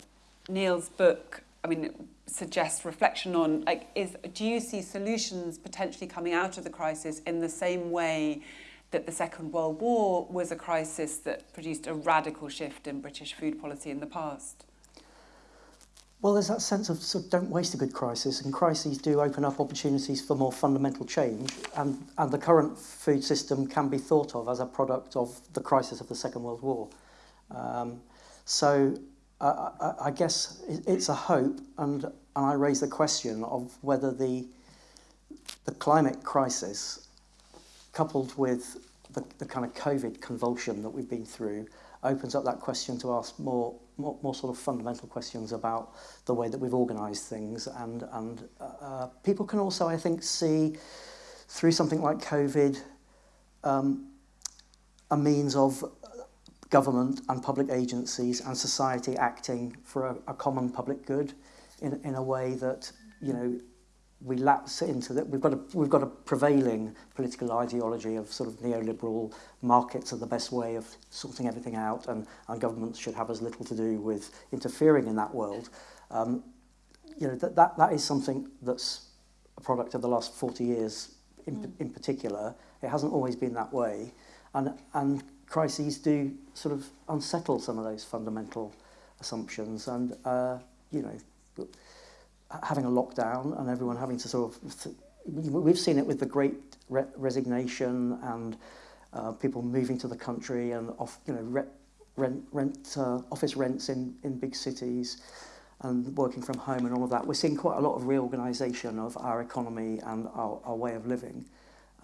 Neil's book, I mean, suggests reflection on like is do you see solutions potentially coming out of the crisis in the same way that the Second World War was a crisis that produced a radical shift in British food policy in the past?
Well, there's that sense of, sort of don't waste a good crisis, and crises do open up opportunities for more fundamental change, and, and the current food system can be thought of as a product of the crisis of the Second World War. Um, so uh, I, I guess it's a hope, and, and I raise the question of whether the, the climate crisis, coupled with the, the kind of COVID convulsion that we've been through, opens up that question to ask more more, more sort of fundamental questions about the way that we've organised things. And, and uh, uh, people can also, I think, see through something like COVID um, a means of government and public agencies and society acting for a, a common public good in, in a way that, you know, we lapse into that. We've got a we've got a prevailing political ideology of sort of neoliberal markets are the best way of sorting everything out, and and governments should have as little to do with interfering in that world. Um, you know that that that is something that's a product of the last 40 years in, mm. in particular. It hasn't always been that way, and and crises do sort of unsettle some of those fundamental assumptions, and uh, you know having a lockdown and everyone having to sort of, we've seen it with the great re resignation and uh, people moving to the country and off, you know, re rent, rent uh, office rents in, in big cities and working from home and all of that. We're seeing quite a lot of reorganisation of our economy and our, our way of living.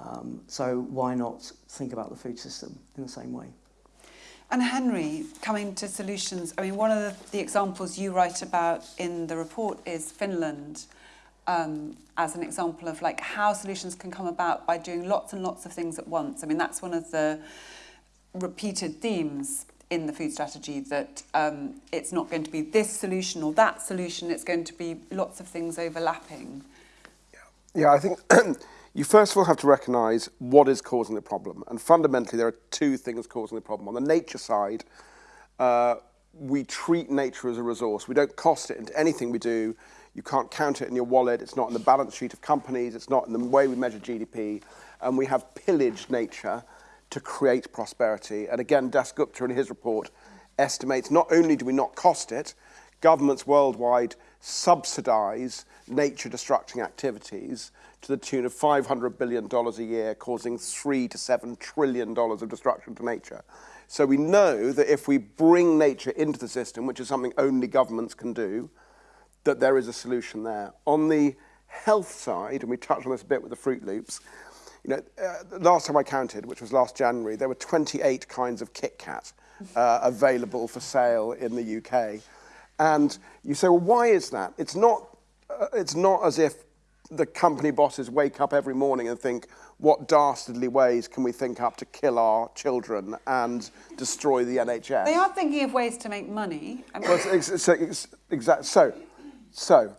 Um, so why not think about the food system in the same way?
And Henry, coming to solutions, I mean, one of the, the examples you write about in the report is Finland um, as an example of like how solutions can come about by doing lots and lots of things at once. I mean, that's one of the repeated themes in the food strategy that um, it's not going to be this solution or that solution, it's going to be lots of things overlapping.
Yeah, yeah I think <clears throat> You first of all have to recognise what is causing the problem. And fundamentally, there are two things causing the problem. On the nature side, uh, we treat nature as a resource. We don't cost it into anything we do. You can't count it in your wallet. It's not in the balance sheet of companies. It's not in the way we measure GDP. And we have pillaged nature to create prosperity. And again, Das Gupta in his report estimates not only do we not cost it, governments worldwide – subsidize nature destructing activities to the tune of $500 billion a year, causing three to seven trillion dollars of destruction to nature. So we know that if we bring nature into the system, which is something only governments can do, that there is a solution there. On the health side, and we touched on this a bit with the Fruit Loops, you know, uh, last time I counted, which was last January, there were 28 kinds of Kit Kat uh, available for sale in the UK. And you say, well, why is that? It's not, uh, it's not as if the company bosses wake up every morning and think, what dastardly ways can we think up to kill our children and destroy the NHS?
They are thinking of ways to make money.
I mean, well, it's, it's, it's, exact, so, so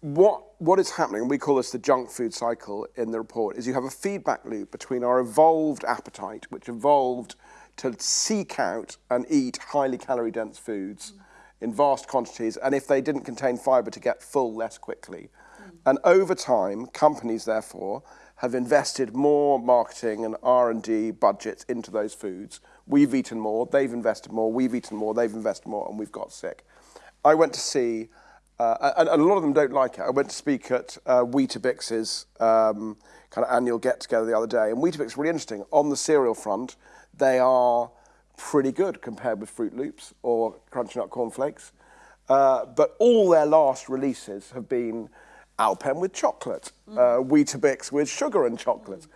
what, what is happening, and we call this the junk food cycle in the report, is you have a feedback loop between our evolved appetite, which evolved to seek out and eat highly calorie dense foods mm. In vast quantities, and if they didn't contain fibre, to get full less quickly. Mm. And over time, companies, therefore, have invested more marketing and R&D budgets into those foods. We've eaten more, they've invested more, we've eaten more, they've invested more, and we've got sick. I went to see uh, and, and, a lot of them don't like it. I went to speak at uh, Weetabix's um, kind of annual get-together the other day, and Weetabix is really interesting. On the cereal front, they are pretty good compared with Froot Loops or Crunchy Nut Cornflakes. Uh, but all their last releases have been Alpen with chocolate, mm. uh, Weetabix with sugar and chocolate. Mm.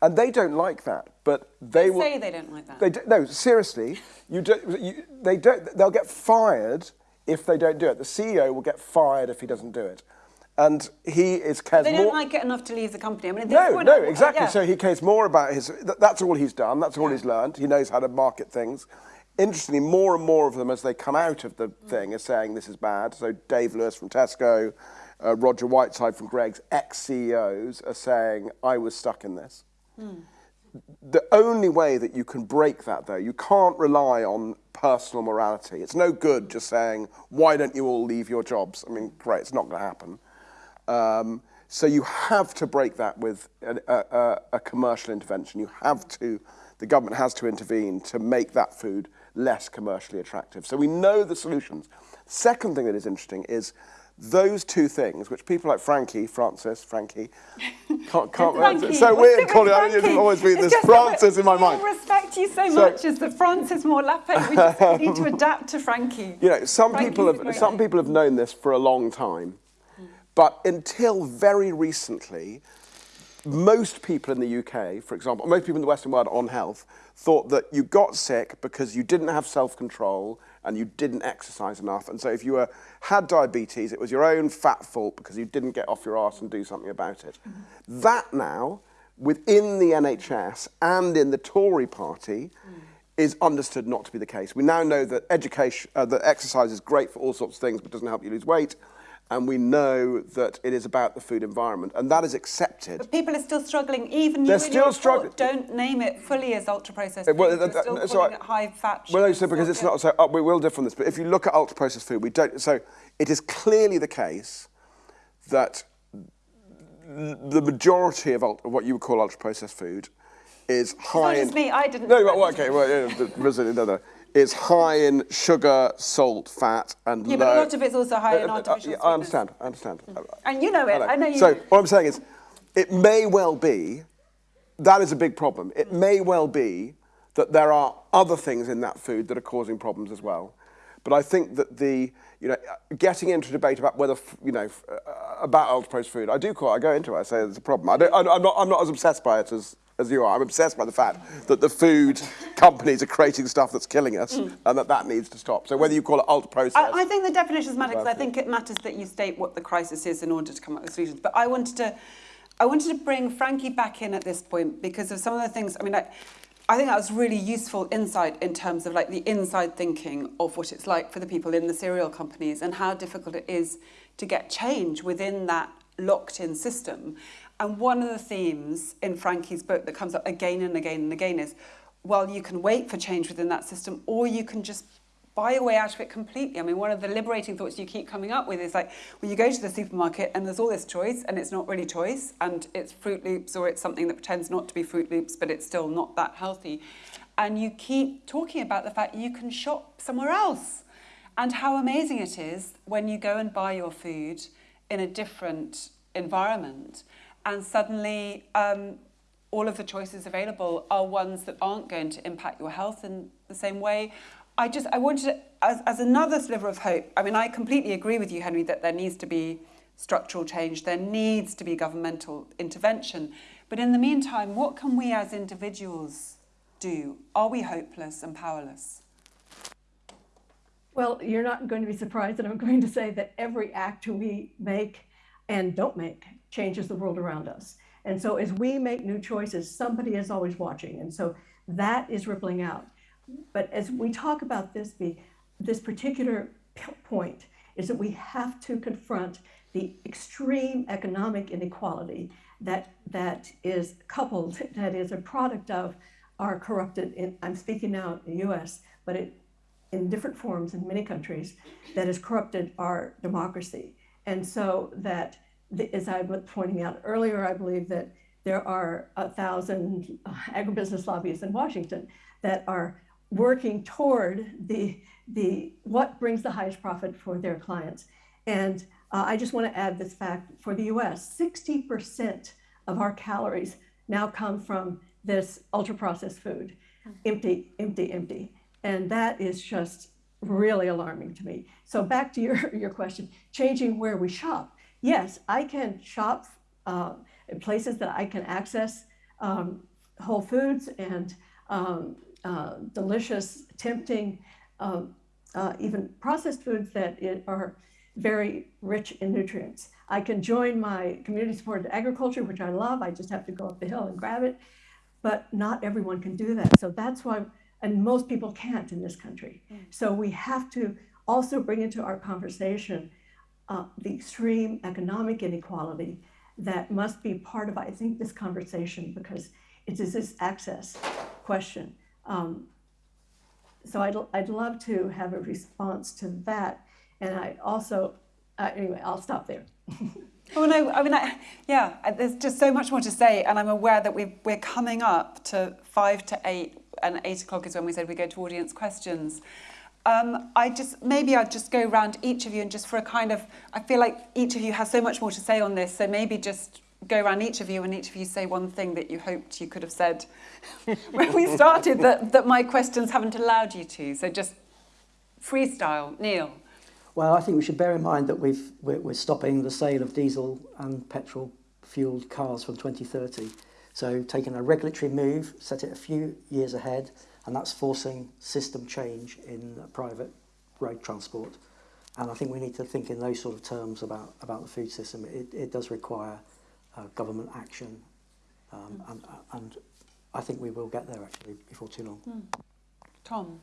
And they don't like that, but they,
they
will
say they don't like that.
They do, no, seriously, you, do, you they don't. They'll get fired if they don't do it. The CEO will get fired if he doesn't do it. And he is cares
They don't
more,
like it enough to leave the company. I mean,
no, no, exactly. Yeah. So he cares more about his. That's all he's done. That's all
yeah.
he's learned. He knows how to market things. Interestingly, more and more of them, as they come out of the mm. thing, are saying this is bad. So Dave Lewis from Tesco, uh, Roger Whiteside from Greggs, ex-CEOs are saying, I was stuck in this. Mm. The only way that you can break that, though, you can't rely on personal morality. It's no good just saying, why don't you all leave your jobs? I mean, great, it's not going to happen. Um, so you have to break that with a, a, a, commercial intervention. You have to, the government has to intervene to make that food less commercially attractive. So we know the solutions. Second thing that is interesting is those two things, which people like Frankie, Frances, Frankie, <laughs> can't, can't
Frankie.
So weird calling mean, always be this Frances in my mind.
I respect you so, so much as the Frances Moore Lappé. We just need to <laughs> adapt to Frankie.
You know, some people have some people have known this for a long time, but until very recently, most people in the UK, for example, most people in the Western world on health, thought that you got sick because you didn't have self-control and you didn't exercise enough. And so if you were, had diabetes, it was your own fat fault because you didn't get off your arse and do something about it. Mm -hmm. That now, within the NHS and in the Tory party, mm. is understood not to be the case. We now know that education, uh, that exercise is great for all sorts of things, but doesn't help you lose weight and we know that it is about the food environment, and that is accepted.
But people are still struggling, even They're you still struggling. don't name it fully as ultra-processed food, well, that, still so calling I, it high-fat
Well, no, so because it's not, so uh, we will differ on this, but if you look at ultra-processed food, we don't, so it is clearly the case that the majority of, ult- of what you would call ultra processed food is high
just
in.
me, I didn't-
No, well, okay, well, yeah, Brazil, no, no. It's high in sugar, salt, fat, and
Yeah,
low.
but a lot of it's also high in
Uh, uh,
artificial
yeah, I understand. I understand.
And you know it.
Hello.
I know you.
So what I'm saying is, it may well be that is a big problem. It may well be that there are other things in that food that are causing problems as well. But I think that the you know getting into a debate about whether you know uh, about ultra processed food, I do call I go into it. I say there's a problem. I don't, I'm not I'm not as obsessed by it as. As you are, I'm obsessed by the fact that the food companies are creating stuff that's killing us, mm. and that that needs to stop. So whether you call it ultra processed,
I, I think the definitions matter because I think it matters that you state what the crisis is in order to come up with solutions. But I wanted to, I wanted to bring Frankie back in at this point because of some of the things. I mean, I, I think that was really useful insight in terms of like the inside thinking of what it's like for the people in the cereal companies and how difficult it is to get change within that locked-in system. And one of the themes in Frankie's book that comes up again and again and again is, well, you can wait for change within that system, or you can just buy your way out of it completely. I mean, one of the liberating thoughts you keep coming up with is like, well, you go to the supermarket and there's all this choice, and it's not really choice, and it's Froot Loops or it's something that pretends not to be Froot Loops, but it's still not that healthy. And you keep talking about the fact you can shop somewhere else, and how amazing it is when you go and buy your food in a different environment, and suddenly. Um, all of the choices available are ones that aren't going to impact your health in the same way. I just I wanted to, as, as another sliver of hope. I mean, I completely agree with you, Henry, that there needs to be structural change. There needs to be governmental intervention. But in the meantime, what can we as individuals do? Are we hopeless and powerless?
Well, you're not going to be surprised that I'm going to say that every act we make and don't make changes the world around us. And so as we make new choices, somebody is always watching. And so that is rippling out. But as we talk about this, the, this particular point is that we have to confront the extreme economic inequality that, that is coupled, that is a product of our corrupted, in, I'm speaking now in the US, but it, in different forms in many countries, that has corrupted our democracy. And so that, the, as I was pointing out earlier, I believe that there are a thousand uh, agribusiness lobbyists in Washington that are working toward the, the what brings the highest profit for their clients. And uh, I just want to add this fact for the US 60% of our calories now come from this ultra processed food. Empty, empty, empty. And that is just really alarming to me. So, back to your, your question changing where we shop. Yes, I can shop uh, in places that I can access um, Whole Foods and um, uh, delicious, tempting, um, uh, even processed foods that it are very rich in nutrients. I can join my community supported agriculture, which I love. I just have to go up the hill and grab it. But not everyone can do that. So that's why, and most people can't in this country. So we have to also bring into our conversation uh, the extreme economic inequality that must be part of, I think, this conversation because it is this access question. Um, so I'd, I'd love to have a response to that. And I also, uh, anyway, I'll stop there. <laughs>
Oh no! I mean, I, yeah. There's just so much more to say, and I'm aware that we we're coming up to five to eight, and eight o'clock is when we said we go to audience questions. Um, I just maybe I'd just go around each of you and just for a kind of I feel like each of you has so much more to say on this, so maybe just go around each of you and each of you say one thing that you hoped you could have said <laughs> when we started that that my questions haven't allowed you to. So just freestyle, Neil.
Well, I think we should bear in mind that we've, we're, we're stopping the sale of diesel and petrol fueled cars from 2030. So taking a regulatory move, set it a few years ahead, and that's forcing system change in uh, private road transport. And I think we need to think in those sort of terms about, about the food system. It, it does require uh, government action, um, and, and I think we will get there actually before too long.
Tom.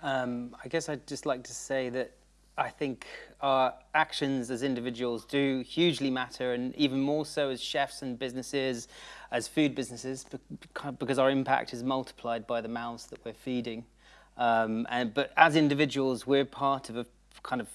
Um, I guess I'd just like to say that I think our actions as individuals do hugely matter, and even more so as chefs and businesses, as food businesses, because our impact is multiplied by the mouths that we're feeding. Um, and but as individuals, we're part of a kind of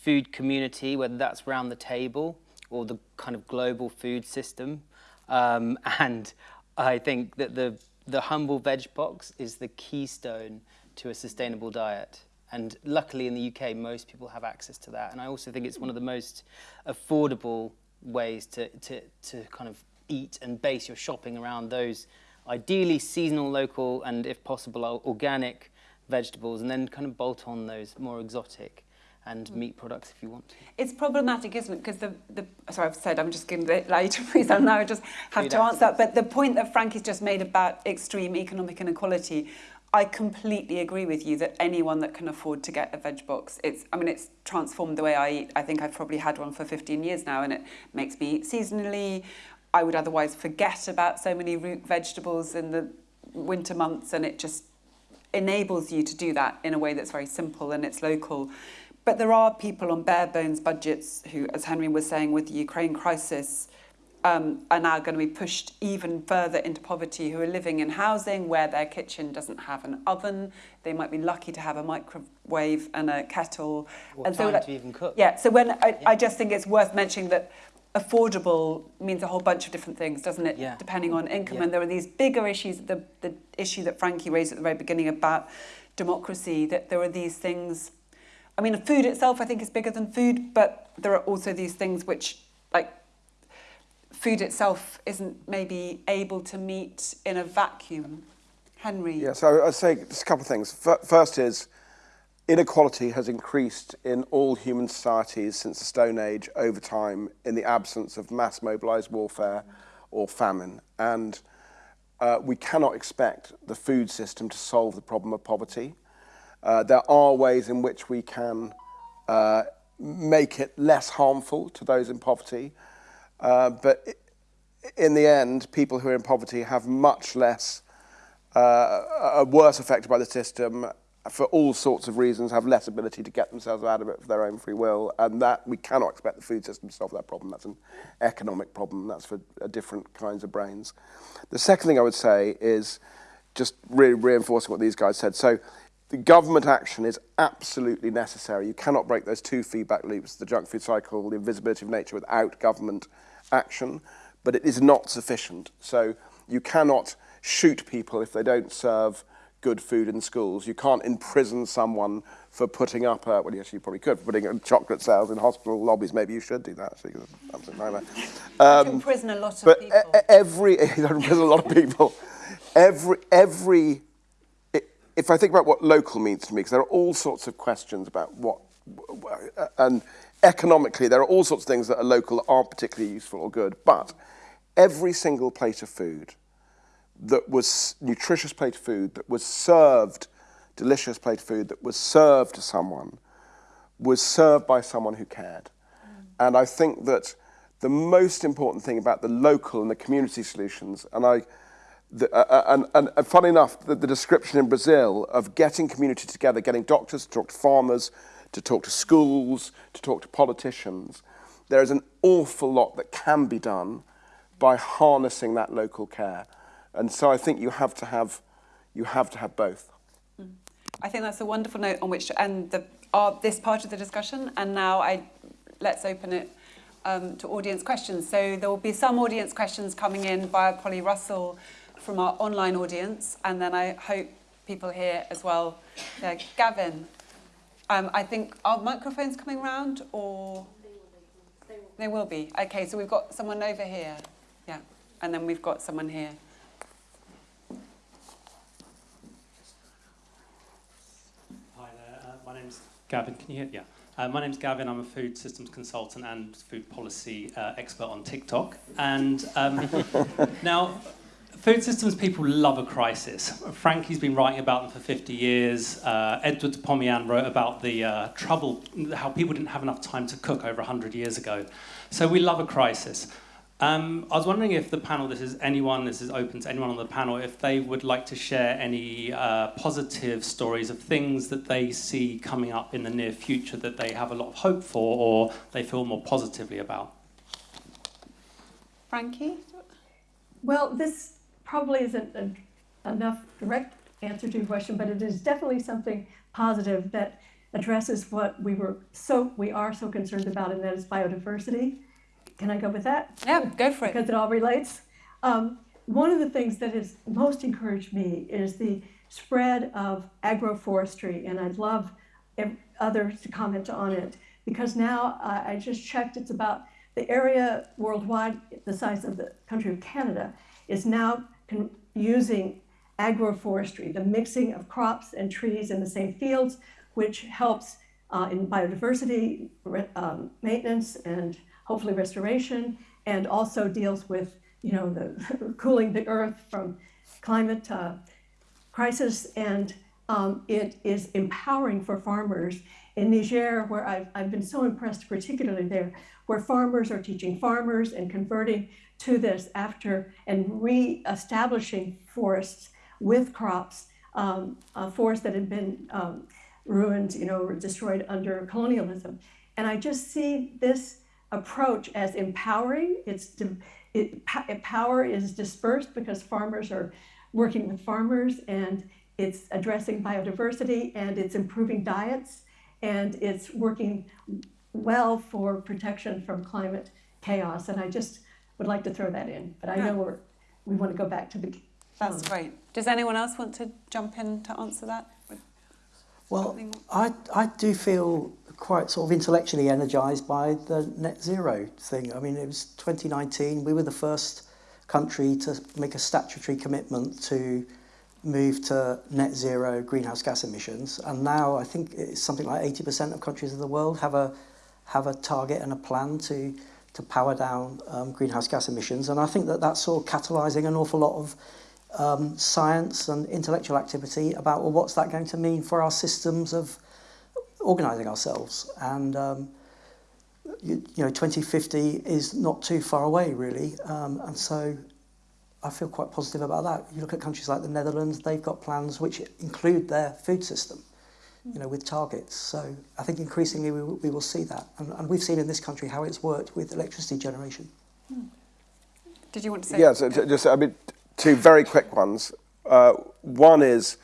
food community, whether that's around the table or the kind of global food system. Um, <laughs> and I think that the, the humble veg box is the keystone to a sustainable diet. And luckily in the UK, most people have access to that. And I also think it's one of the most affordable ways to, to, to kind of eat and base your shopping around those ideally seasonal, local, and if possible, organic vegetables, and then kind of bolt on those more exotic and mm. meat products if you want to.
It's problematic, isn't it? Because the, the sorry, I've said I'm just giving a bit later, please. I now I just have Food to answer that. But the point that Frankie's just made about extreme economic inequality, I completely agree with you that anyone that can afford to get a veg box, it's I mean it's transformed the way I eat. I think I've probably had one for 15 years now, and it makes me eat seasonally. I would otherwise forget about so many root vegetables in the winter months, and it just enables you to do that in a way that's very simple and it's local. But there are people on bare bones budgets who, as Henry was saying, with the Ukraine crisis, um, are now going to be pushed even further into poverty, who are living in housing where their kitchen doesn't have an oven. They might be lucky to have a microwave and a kettle.
What
and so that,
to even cook.
Yeah, so when I, yeah. I just think it's worth mentioning that affordable means a whole bunch of different things, doesn't it?
Yeah.
Depending on income.
Yeah.
And there are these bigger issues, the, the issue that Frankie raised at the very beginning about democracy, that there are these things I mean, food itself, I think, is bigger than food, but there are also these things which, like, food itself isn't maybe able to meet in a vacuum. Henry?
Yeah, so I'd say just a couple of things. First is inequality has increased in all human societies since the Stone Age over time in the absence of mass mobilized warfare or famine. And uh, we cannot expect the food system to solve the problem of poverty. Uh, there are ways in which we can uh, make it less harmful to those in poverty, uh, but in the end, people who are in poverty have much less, uh, are worse affected by the system for all sorts of reasons, have less ability to get themselves out of it for their own free will, and that we cannot expect the food system to solve that problem. That's an economic problem. That's for uh, different kinds of brains. The second thing I would say is just really reinforcing what these guys said. So the government action is absolutely necessary. You cannot break those two feedback loops, the junk food cycle, the invisibility of nature, without government action, but it is not sufficient. So you cannot shoot people if they don't serve good food in schools. You can't imprison someone for putting up a, well, yes, you probably could, for putting chocolate sales in hospital lobbies. Maybe you should do that, actually, because it's absolute nightmare.
Um, imprison a lot of
but
people.
Every, <laughs> imprison a lot of people. Every, every if I think about what local means to me, because there are all sorts of questions about what, and economically, there are all sorts of things that are local that aren't particularly useful or good, but every single plate of food that was nutritious plate of food, that was served, delicious plate of food, that was served to someone, was served by someone who cared. Mm. And I think that the most important thing about the local and the community solutions, and I, the, uh, uh, and, and, and funny enough, the, the description in Brazil of getting community together, getting doctors to talk to farmers, to talk to schools, to talk to politicians, there is an awful lot that can be done by harnessing that local care. And so I think you have to have, you have, to have both.
Mm. I think that's a wonderful note on which to end the, uh, this part of the discussion. And now I, let's open it um, to audience questions. So there will be some audience questions coming in via Polly Russell, from our online audience, and then I hope people here as well. Gavin, um, I think, our microphones coming round or? They will be. Okay, so we've got someone over here. Yeah, and then we've got someone here.
Hi there, uh, my name's Gavin. Can you hear? Yeah. Uh, my name's Gavin. I'm a food systems consultant and food policy uh, expert on TikTok. And um, <laughs> now, Food systems people love a crisis. Frankie's been writing about them for 50 years. Uh, Edward de Pomiane wrote about the uh, trouble, how people didn't have enough time to cook over 100 years ago. So we love a crisis. Um, I was wondering if the panel, this is anyone, this is open to anyone on the panel, if they would like to share any uh, positive stories of things that they see coming up in the near future that they have a lot of hope for or they feel more positively about.
Frankie?
Well, this probably isn't an, enough direct answer to your question, but it is definitely something positive that addresses what we were so we are so concerned about, and that is biodiversity. Can I go with that?
Yeah, go for it.
Because it all relates. Um, one of the things that has most encouraged me is the spread of agroforestry, and I'd love others to comment on it because now uh, I just checked, it's about the area worldwide, the size of the country of Canada, is now using agroforestry, the mixing of crops and trees in the same fields, which helps uh, in biodiversity um, maintenance and hopefully restoration, and also deals with you know the <laughs> cooling the earth from climate uh, crisis, and um, it is empowering for farmers in Niger, where I've, I've been so impressed, particularly there, where farmers are teaching farmers and converting to this after and re-establishing forests with crops, um, forests that had been um, ruined, you know, destroyed under colonialism. And I just see this approach as empowering. It's it, power is dispersed because farmers are working with farmers, and it's addressing biodiversity, and it's improving diets, and it's working well for protection from climate chaos. And I just would like to throw that in, but I know we're we want to go back to the.
That's um, great. Does anyone else want to jump in to answer that?
Well, I, I do feel quite sort of intellectually energised by the net zero thing. I mean, it was 2019, we were the first country to make a statutory commitment to move to net zero greenhouse gas emissions. And now I think it's something like 80% of countries in the world have a, have a target and a plan to, to power down um, greenhouse gas emissions. And I think that that's sort of catalysing an awful lot of um, science and intellectual activity about well, what's that going to mean for our systems of organising ourselves. And um, you, you know, 2050 is not too far away, really. Um, and so I feel quite positive about that. You look at countries like the Netherlands; they've got plans which include their food system, you know, with targets. So I think increasingly we, will- we will see that, and, and we've seen in this country how it's worked with electricity generation.
Did you want to say?
Yeah, so just, I mean, two very quick ones. Uh, one is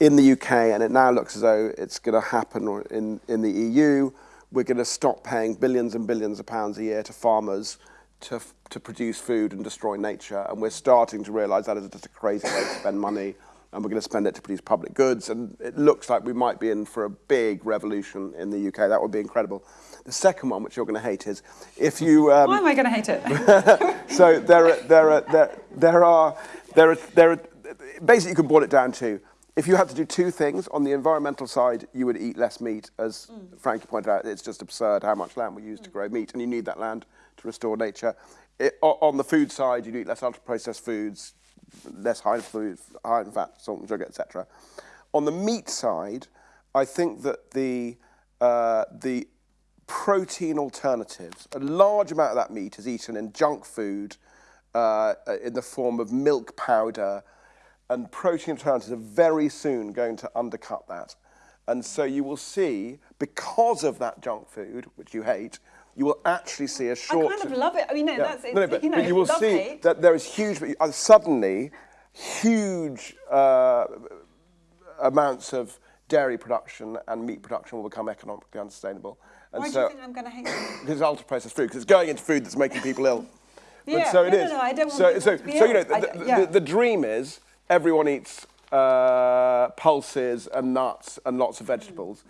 in the UK, and it now looks as though it's going to happen in, in the EU, we're going to stop paying billions and billions of pounds a year to farmers to, to produce food and destroy nature. And we're starting to realise that is just a crazy way to spend money, and we're going to spend it to produce public goods. And it looks like we might be in for a big revolution in the UK. That would be incredible. The second one, which you're going to hate, is if you. Um,
Why am I going to hate it? <laughs>
so there are, there are, there, there are, there are, there are, basically you can boil it down to, if you had to do two things, on the environmental side, you would eat less meat. As Frankie pointed out, it's just absurd how much land we use to grow meat, and you need that land to restore nature. It, on the food side, you'd eat less ultra-processed foods, less high in food, high in fat, salt and sugar, etc. On the meat side, I think that the uh, the protein alternatives, a large amount of that meat is eaten in junk food uh, in the form of milk powder, and protein alternatives are very soon going to undercut that. And so you will see, because of that junk food, which you hate, you will actually see a short.
I kind of love it. I mean, no,
Yeah.
that's it's,
No, no, but,
you know,
but you will see
hate.
that there is huge, uh, suddenly, huge uh, amounts of dairy production and meat production will become economically unsustainable. And
Why do
so,
you think I'm going to hate it?
because it's ultra-processed food, because it's going into food that's making people ill.
Yeah,
but so it
no,
is.
no, no, I don't want
so, so, so you know, the,
I-
the,
yeah.
the, the dream is everyone eats uh, pulses and nuts and lots of vegetables.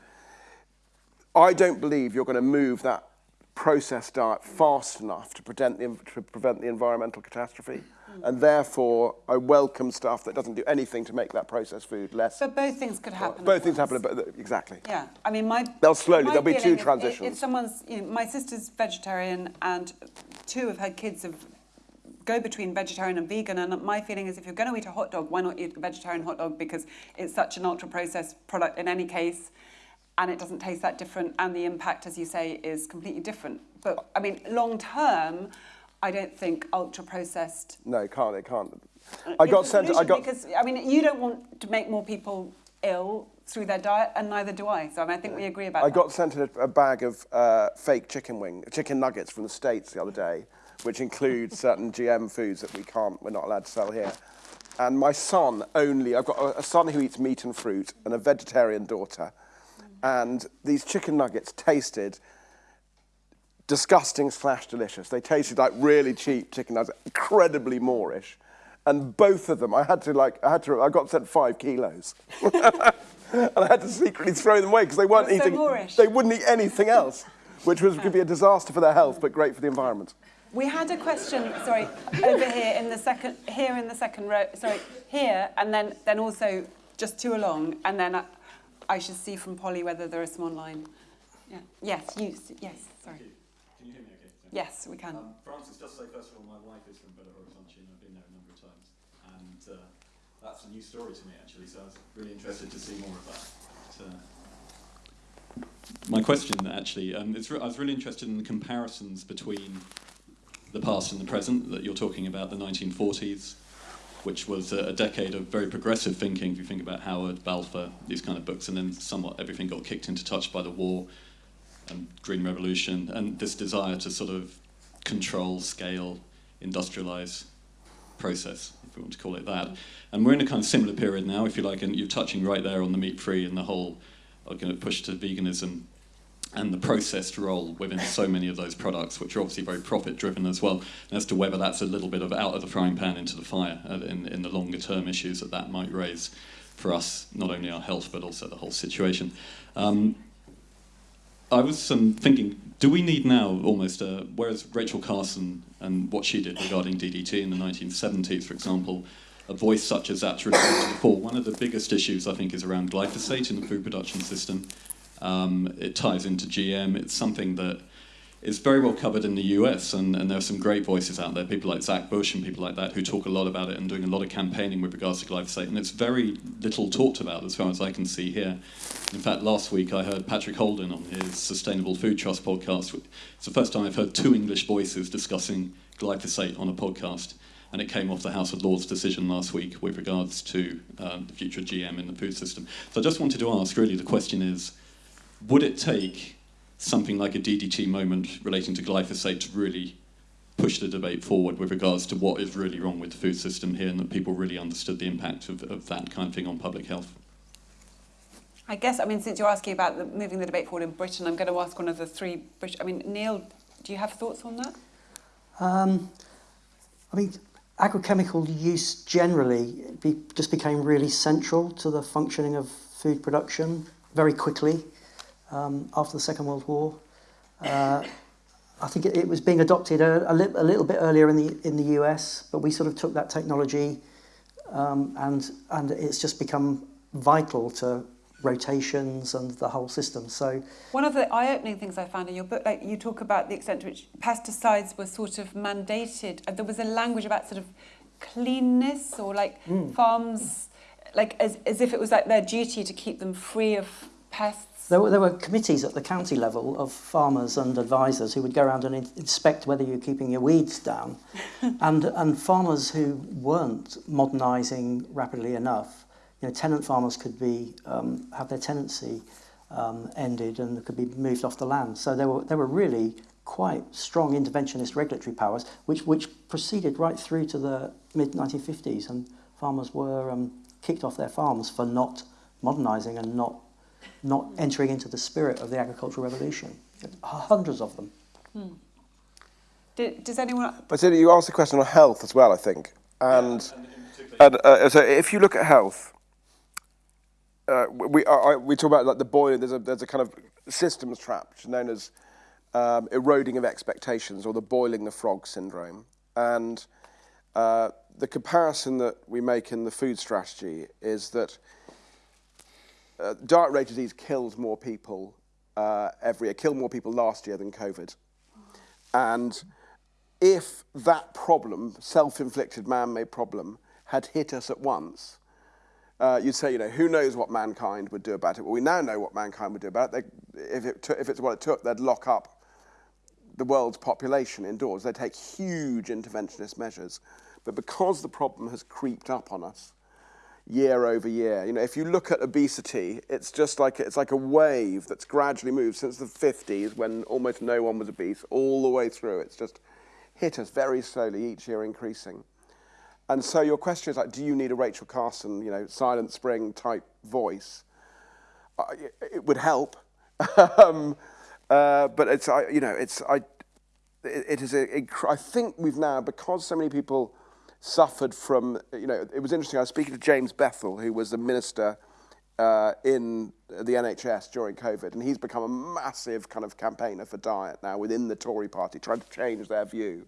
I don't believe you're going to move that processed diet fast enough to prevent the, to prevent the environmental catastrophe. And therefore, I welcome stuff that doesn't do anything to make that processed food less.
But both things could happen.
Both things
once.
happen, but exactly.
Yeah, I mean, my
They'll slowly,
my
there'll be two
if-
transitions.
If, someone's, you know, my sister's vegetarian, and two of her kids have go between vegetarian and vegan, and my feeling is if you're going to eat a hot dog, why not eat a vegetarian hot dog because it's such an ultra processed product in any case, and it doesn't taste that different, and the impact, as you say, is completely different. But I mean, long term. I don't think ultra processed
No, it can't. It can't. I got sent. I got.
because I mean you don't want to make more people ill through their diet, and neither do I. So I, mean, I think we agree about
I
that.
got sent a, a bag of uh, fake chicken wing, chicken nuggets from the States the other day, which includes certain GM foods that we can't, we're not allowed to sell here. And my son only, I've got a, a son who eats meat and fruit and a vegetarian daughter. And these chicken nuggets tasted disgusting slash delicious. They tasted like really cheap chicken nuggets, incredibly moreish. And both of them, I had to like, I had to, I got sent five kilos. <laughs> and I had to secretly throw them away because they weren't
so
eating,
moreish?
they wouldn't eat anything else, which was, could be a disaster for their health, but great for the environment.
We had a question, sorry, over here in the second, here in the second row, sorry, here, and then, then also just two along, and then I, I should see from Polly whether there are some online. Yeah. Yes, you, yes, sorry.
Can you hear me okay?
Yes, we can.
Um, Frances, just to say, first of all, my wife is from Belo Horizonte, and I've been there a number of times. And uh, that's a new story to me, actually, so I was really interested to see more of that. But, uh, my question, actually, um, is I was really interested in the comparisons between the past and the present that you're talking about, the 1940s, which was a, decade of very progressive thinking, if you think about Howard, Balfour, these kind of books, and then somewhat everything got kicked into touch by the war and Green Revolution, and this desire to sort of control, scale, industrialize process, if we want to call it that. And we're in a kind of similar period now, if you like, and you're touching right there on the meat free and the whole going to push to veganism and the processed role within so many of those products, which are obviously very profit driven as well, as to whether that's a little bit of out of the frying pan into the fire uh, in, in the longer term issues that that might raise for us, not only our health, but also the whole situation. Um, I was um, thinking, do we need now almost, uh, whereas Rachel Carson and what she did regarding DDT in the 1970s, for example, a voice such as that to to the fore. One of the biggest issues, I think, is around glyphosate in the food production system. Um, it ties into GM. It's something that is very well covered in the US, and, and there are some great voices out there, people like Zach Bush and people like that, who talk a lot about it and doing a lot of campaigning with regards to glyphosate. And it's very little talked about as far as I can see here. In fact, last week I heard Patrick Holden on his Sustainable Food Trust podcast. It's the first time I've heard two English voices discussing glyphosate on a podcast. And it came off the House of Lords decision last week with regards to um, the future of GM in the food system. So I just wanted to ask really the question is would it take something like a DDT moment relating to glyphosate to really push the debate forward with regards to what is really wrong with the food system here and that people really understood the impact of, of that kind of thing on public health?
I guess, I mean, since you're asking about the, moving the debate forward in Britain, I'm going to ask one of the three British. I mean, Neil, do you have thoughts on that?
Um, I mean, agrochemical use generally be, just became really central to the functioning of food production very quickly um, after the Second World War. Uh, I think it, it was being adopted a, a, li- a little bit earlier in the in the US, but we sort of took that technology um, and and it's just become vital to rotations and the whole system. So
One of the eye-opening things I found in your book, like you talk about the extent to which pesticides were sort of mandated. There was a language about sort of cleanness or like farms, like as, as if it was like their duty to keep them free of pests.
There were, there were committees at the county level of farmers and advisors who would go around and in- inspect whether you're keeping your weeds down. <laughs> and, and farmers who weren't modernising rapidly enough, you know, tenant farmers could be, um, have their tenancy um, ended and could be moved off the land. So there were, there were really quite strong interventionist regulatory powers, which, which proceeded right through to the mid-1950s, and farmers were um, kicked off their farms for not modernising and not not entering into the spirit of the agricultural revolution. Hundreds of them.
Did, does anyone?
But so you asked a question on health as well, I think. And, and uh, so if you look at health, uh, we, I, I- we talk about like the boiling, there's a, there's a kind of systems trap, which is known as um, eroding of expectations or the boiling the frog syndrome. And uh, the comparison that we make in the food strategy is that uh, diet rate disease kills more people uh, every year, killed more people last year than COVID. And if that problem, self-inflicted man-made problem, had hit us at once, uh, you'd say, you know, who knows what mankind would do about it? Well, we now know what mankind would do about it. They, if, it if it's what it took, they'd lock up the world's population indoors. They'd take huge interventionist measures. But because the problem has creeped up on us year over year, you know, if you look at obesity, it's just like it's like a wave that's gradually moved since the 50s when almost no one was obese, all the way through. It's just hit us very slowly, each year increasing. And so your question is like, do you need a Rachel Carson, you know, Silent Spring type voice? It- would help. <laughs> um, uh, but it's, I, you know, it's, I, it, it is I think we've now, because so many people suffered from, you know, it was interesting, I was speaking to James Bethell, who was the minister uh, in the NHS during COVID, and he's become a massive kind of campaigner for diet now within the Tory party, trying to change their view.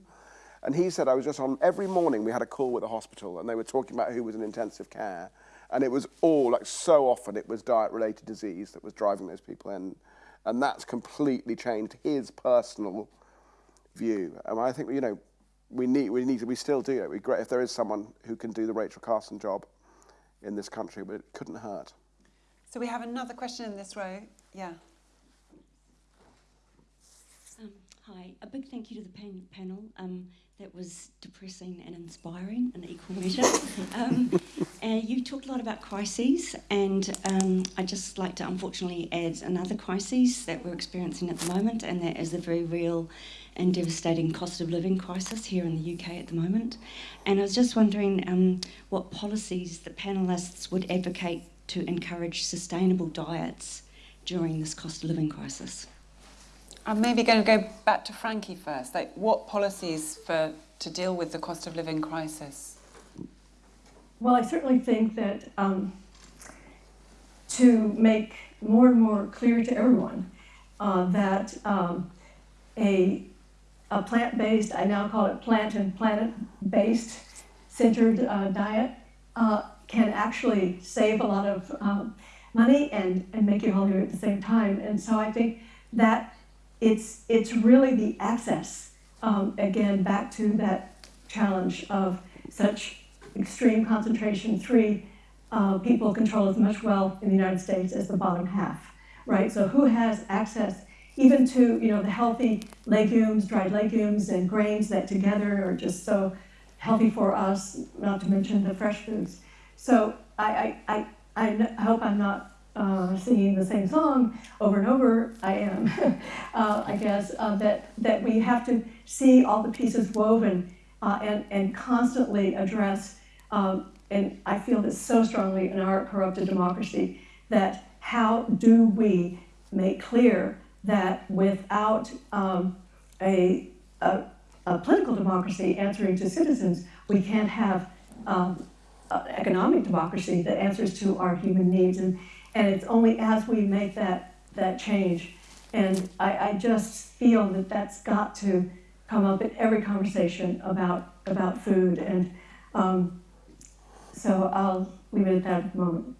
And he said, I was just on, every morning we had a call with a hospital, and they were talking about who was in intensive care, and it was all, like so often, it was diet-related disease that was driving those people in, and that's completely changed his personal view. And I think, you know, we need, we need to, we still do it. We great if there is someone who can do the Rachel Carson job in this country, but it couldn't hurt.
So we have another question in this row. Yeah.
Um, hi, a big thank you to the pan- panel. Um, that was depressing and inspiring in equal measure. <laughs> um, you talked a lot about crises, and um, I'd just like to unfortunately add another crisis that we're experiencing at the moment, and that is the very real and devastating cost of living crisis here in the UK at the moment. And I was just wondering um, what policies the panelists would advocate to encourage sustainable diets during this cost of living crisis.
I'm maybe going to go back to Frankie first. Like, what policies for to deal with the cost of living crisis?
Well, I certainly think that um, to make more and more clear to everyone uh, that um, a, a plant-based, I now call it plant and planet-based centered uh, diet uh, can actually save a lot of um, money and, and make you healthier at the same time. And so I think that it's, it's really the access, um, again, back to that challenge of such extreme concentration. Three, uh, people control as much wealth in the United States as the bottom half, right? So who has access even to, you know, the healthy legumes, dried legumes and grains that together are just so healthy for us, not to mention the fresh foods. So I, I, I, I hope I'm not uh, singing the same song over and over. I am, <laughs> uh, I guess, uh, that, that we have to see all the pieces woven uh, and, and constantly address, um, and I feel this so strongly in our corrupted democracy, that how do we make clear that without um, a, a, a, political democracy answering to citizens, we can't have um, economic democracy that answers to our human needs. And, and it's only as we make that, that change. And I, I just feel that that's got to come up in every conversation about, about food. And um, so I'll leave it at that at the moment.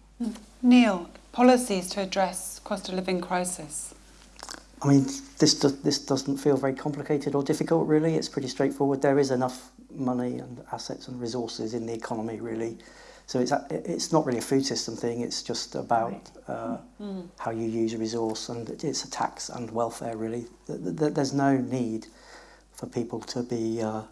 Neil, policies to address cost of living crisis.
I mean, this, do, this doesn't feel very complicated or difficult, really. It's pretty straightforward. There is enough money and assets and resources in the economy, really. So it's, a, it's not really a food system thing. It's just about uh, mm. how you use a resource, and it's a tax and welfare, really. There's no need for people to be uh,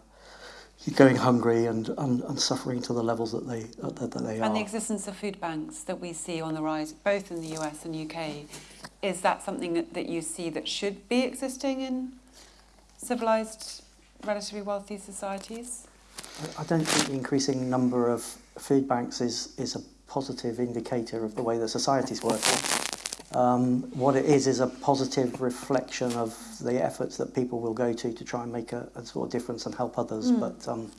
going hungry and, and, and suffering to the levels that they, that, that they
and
are.
And the existence of food banks that we see on the rise, both in the US and UK, is that something that, that you see that should be existing in civilized, relatively wealthy societies?
I don't think the increasing number of food banks is, is a positive indicator of the way the society's working. Um, what it is is a positive reflection of the efforts that people will go to to try and make a, a sort of difference and help others. Mm. But um,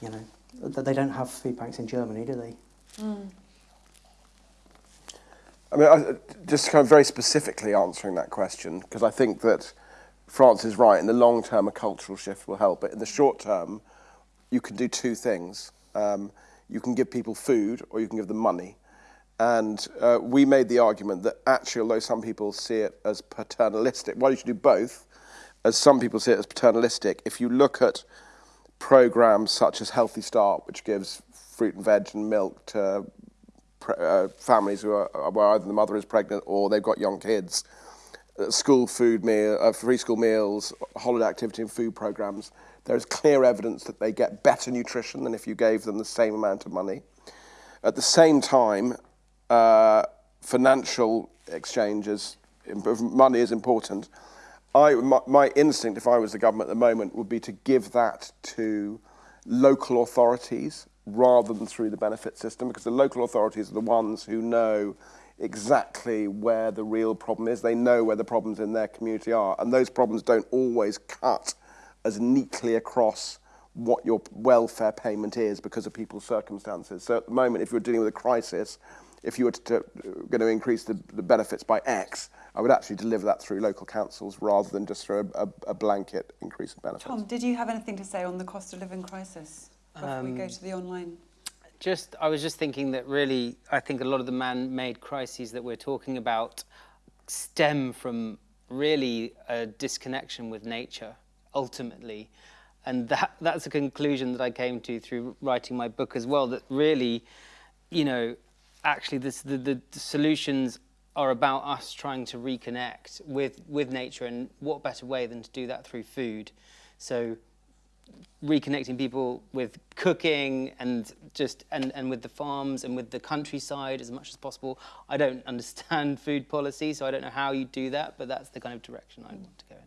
you know, they don't have food banks in Germany, do they? Mm.
I mean, I, just kind of very specifically answering that question, because I think that France is right. In the long term, a cultural shift will help. But in the short term, you can do two things. Um, you can give people food or you can give them money. And uh, we made the argument that actually, although some people see it as paternalistic, why well, you do both, as some people see it as paternalistic, if you look at programs such as Healthy Start, which gives fruit and veg and milk to uh, families who are, where either the mother is pregnant or they've got young kids, uh, school food meal, uh, free school meals, holiday activity and food programs, there is clear evidence that they get better nutrition than if you gave them the same amount of money. At the same time, uh, financial exchanges, money is important. I, my, my instinct, if I was the government at the moment, would be to give that to local authorities rather than through the benefit system because the local authorities are the ones who know exactly where the real problem is. They know where the problems in their community are and those problems don't always cut as neatly across what your welfare payment is because of people's circumstances. So at the moment, if you're dealing with a crisis, if you were to, to, going to increase the, the benefits by X, I would actually deliver that through local councils rather than just through a, a, a blanket increase in benefits.
Tom, did you have anything to say on the cost of living crisis? Before we go
Um,
to the online?
Just, I was just thinking that really, I think a lot of the man-made crises that we're talking about stem from really a disconnection with nature, ultimately. And that, that's a conclusion that I came to through writing my book as well, that really, you know, actually this, the, the, the solutions are about us trying to reconnect with, with nature and what better way than to do that through food. So reconnecting people with cooking and just and, and with the farms and with the countryside as much as possible. I don't <laughs> understand food policy, so I don't know how you do that, but that's the kind of direction I want to go in.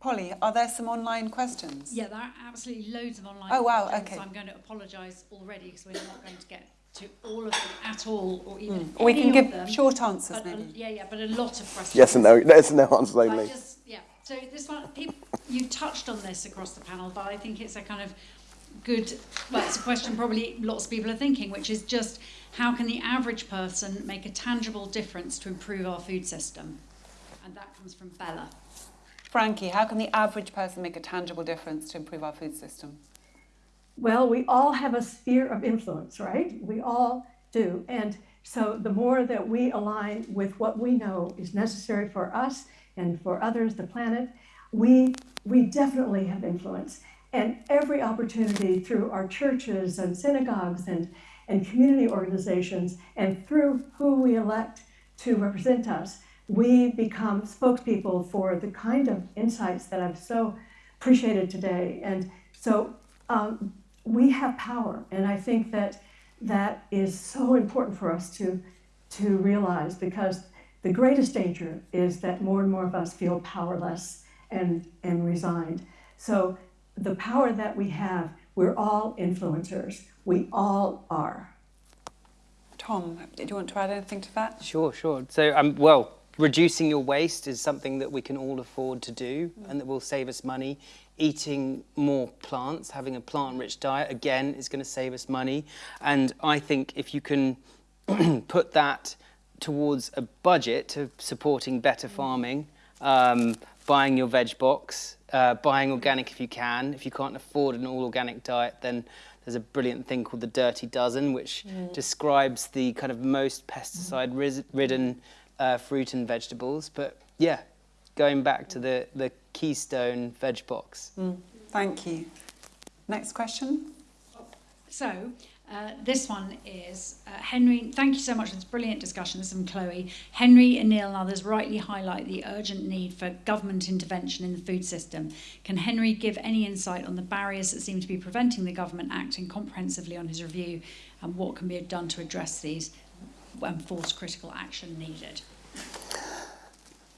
Polly, are there some online questions?
Yeah, there are absolutely loads of online
Oh, wow,
questions.
okay.
So I'm going to apologise already because we're not going to get to all of them at all, or even hmm.
Or we can give
them.
short answers,
But a-
maybe.
yeah, yeah, but a lot of questions.
Yes and no. Yes and no answers
I
only.
just, yeah. So this one, people, you touched on this across the panel, but I think it's a kind of good. Well, it's a question probably lots of people are thinking, which is just how can the average person make a tangible difference to improve our food system? And that comes from Bella.
Frankie, how can the average person make a tangible difference to improve our food system?
Well, we all have a sphere of influence, right? We all do. And so the more that we align with what we know is necessary for us and for others, the planet, we, we definitely have influence. And every opportunity through our churches and synagogues and, and community organizations and through who we elect to represent us, we become spokespeople for the kind of insights that I've so appreciated today. And so um, we have power, and I think that that is so important for us to to realize because the greatest danger is that more and more of us feel powerless and and resigned. So the power that we have, we're all influencers. We all are.
Tom, do you want to add anything to that?
Sure, sure. So, um, well, reducing your waste is something that we can all afford to do and that will save us money. Eating more plants, having a plant-rich diet, again, is going to save us money. And I think if you can <clears throat> put that towards a budget to supporting better farming, um, buying your veg box, uh, buying organic if you can. If you can't afford an all-organic diet, then there's a brilliant thing called the Dirty Dozen, which describes the kind of most pesticide-ridden uh, fruit and vegetables. But yeah, going back to the, the Keystone veg box.
Thank you. Next question.
So, Uh, this one is uh, Henry. Thank you so much for this brilliant discussion. This is from Chloe. Henry and Neil and others rightly highlight the urgent need for government intervention in the food system. Can Henry give any insight on the barriers that seem to be preventing the government acting comprehensively on his review and what can be done to address these and force critical action needed?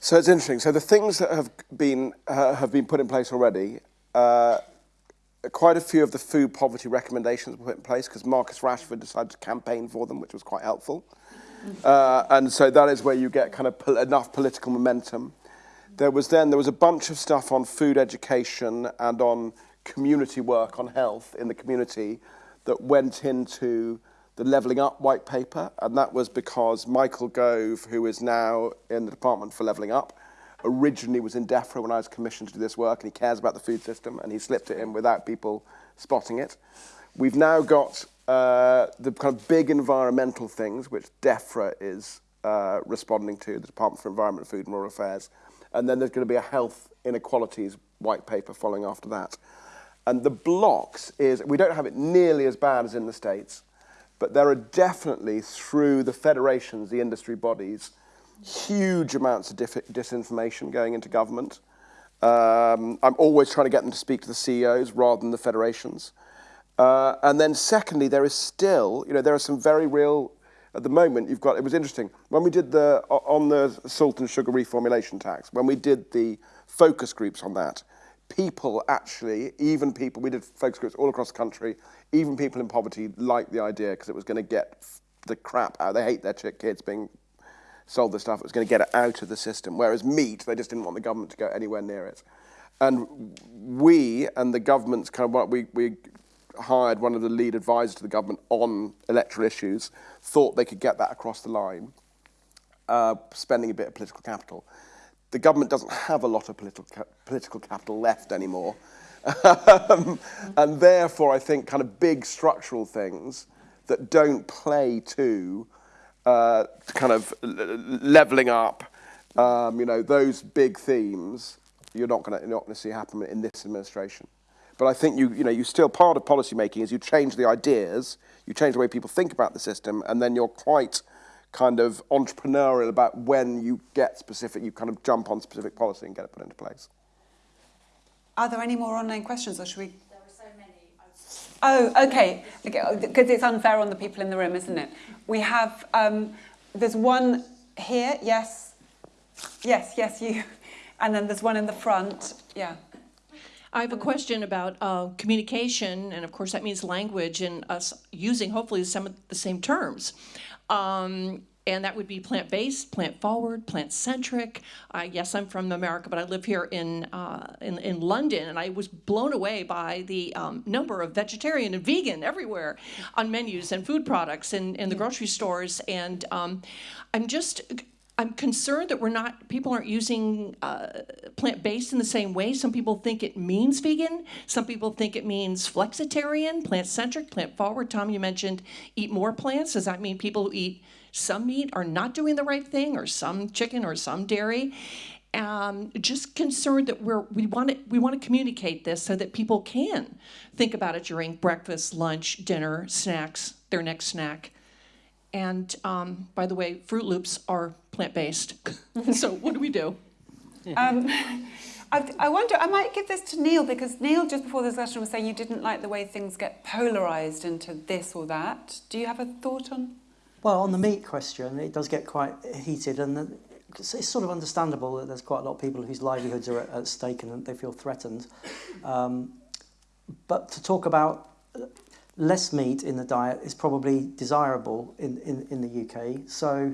So it's interesting. So the things that have been uh, have been put in place already. Uh, quite a few of the food poverty recommendations were put in place because Marcus Rashford decided to campaign for them, which was quite helpful. Mm-hmm. Uh, and so that is where you get kind of pol enough political momentum. There was then there was a bunch of stuff on food education and on community work on health in the community that went into the Levelling Up white paper, and that was because Michael Gove, who is now in the Department for Levelling Up, originally was in DEFRA when I was commissioned to do this work, and he cares about the food system, and he slipped it in without people spotting it. We've now got uh, the kind of big environmental things, which DEFRA is uh, responding to, the Department for Environment, Food and Rural Affairs, and then there's going to be a health inequalities white paper following after that. And the blocks is, we don't have it nearly as bad as in the States, but there are definitely, through the federations, the industry bodies, huge amounts of disinformation going into government. Um, I'm always trying to get them to speak to the CEOs rather than the federations. Uh, and then secondly, there is still, you know, there are some very real, at the moment, you've got, it was interesting, when we did the, on the salt and sugar reformulation tax, when we did the focus groups on that, people actually, even people, we did focus groups all across the country, even people in poverty liked the idea because it was going to get the crap out. They hate their kids being sold the stuff it was going to get it out of the system. Whereas meat, they just didn't want the government to go anywhere near it. And we and the government's kind of what we, we hired one of the lead advisors to the government on electoral issues, thought they could get that across the line, uh, spending a bit of political capital. The government doesn't have a lot of political, ca political capital left anymore. um, <laughs> and therefore, I think kind of big structural things that don't play to uh, kind of leveling up, um, you know, those big themes, you're not going to not going to see happen in this administration. But I think you, you know, you still part of policy making is you change the ideas, you change the way people think about the system, and then you're quite kind of entrepreneurial about when you get specific, you kind of jump on specific policy and get it put into place.
Are there any more online questions, or should we Oh, okay. Because it's unfair on the people in the room, isn't it? We have. Um, there's one here. Yes. Yes. Yes. You. <laughs> And then there's one in the front. Yeah.
I have a question about uh, communication, and of course that means language, and us using hopefully some of the same terms. Um, and that would be plant-based, plant-forward, plant-centric. Uh, yes, I'm from America, but I live here in, uh, in, in London, and I was blown away by the um, number of vegetarian and vegan everywhere on menus and food products in, in the grocery stores. And um, I'm just I'm concerned that we're not, people aren't using uh, plant-based in the same way. Some people think it means vegan. Some people think it means flexitarian, plant-centric, plant-forward. Tom, you mentioned eat more plants. Does that mean people who eat some meat are not doing the right thing or some chicken or some dairy? Um, just concerned that we're, we want to we want to communicate this so that people can think about it during breakfast, lunch, dinner, snacks, their next snack. And um, by the way, Froot Loops are plant-based. <laughs> so what do we do? Um,
I, I, wonder, I might give this to Neil because Neil, just before the discussion, was saying you didn't like the way things get polarised into this or that. Do you have a thought on?
Well, on the meat question, it does get quite heated and the, it's sort of understandable that there's quite a lot of people whose livelihoods are at, at stake and they feel threatened. Um, but to talk about less meat in the diet is probably desirable in, in, in the UK. So,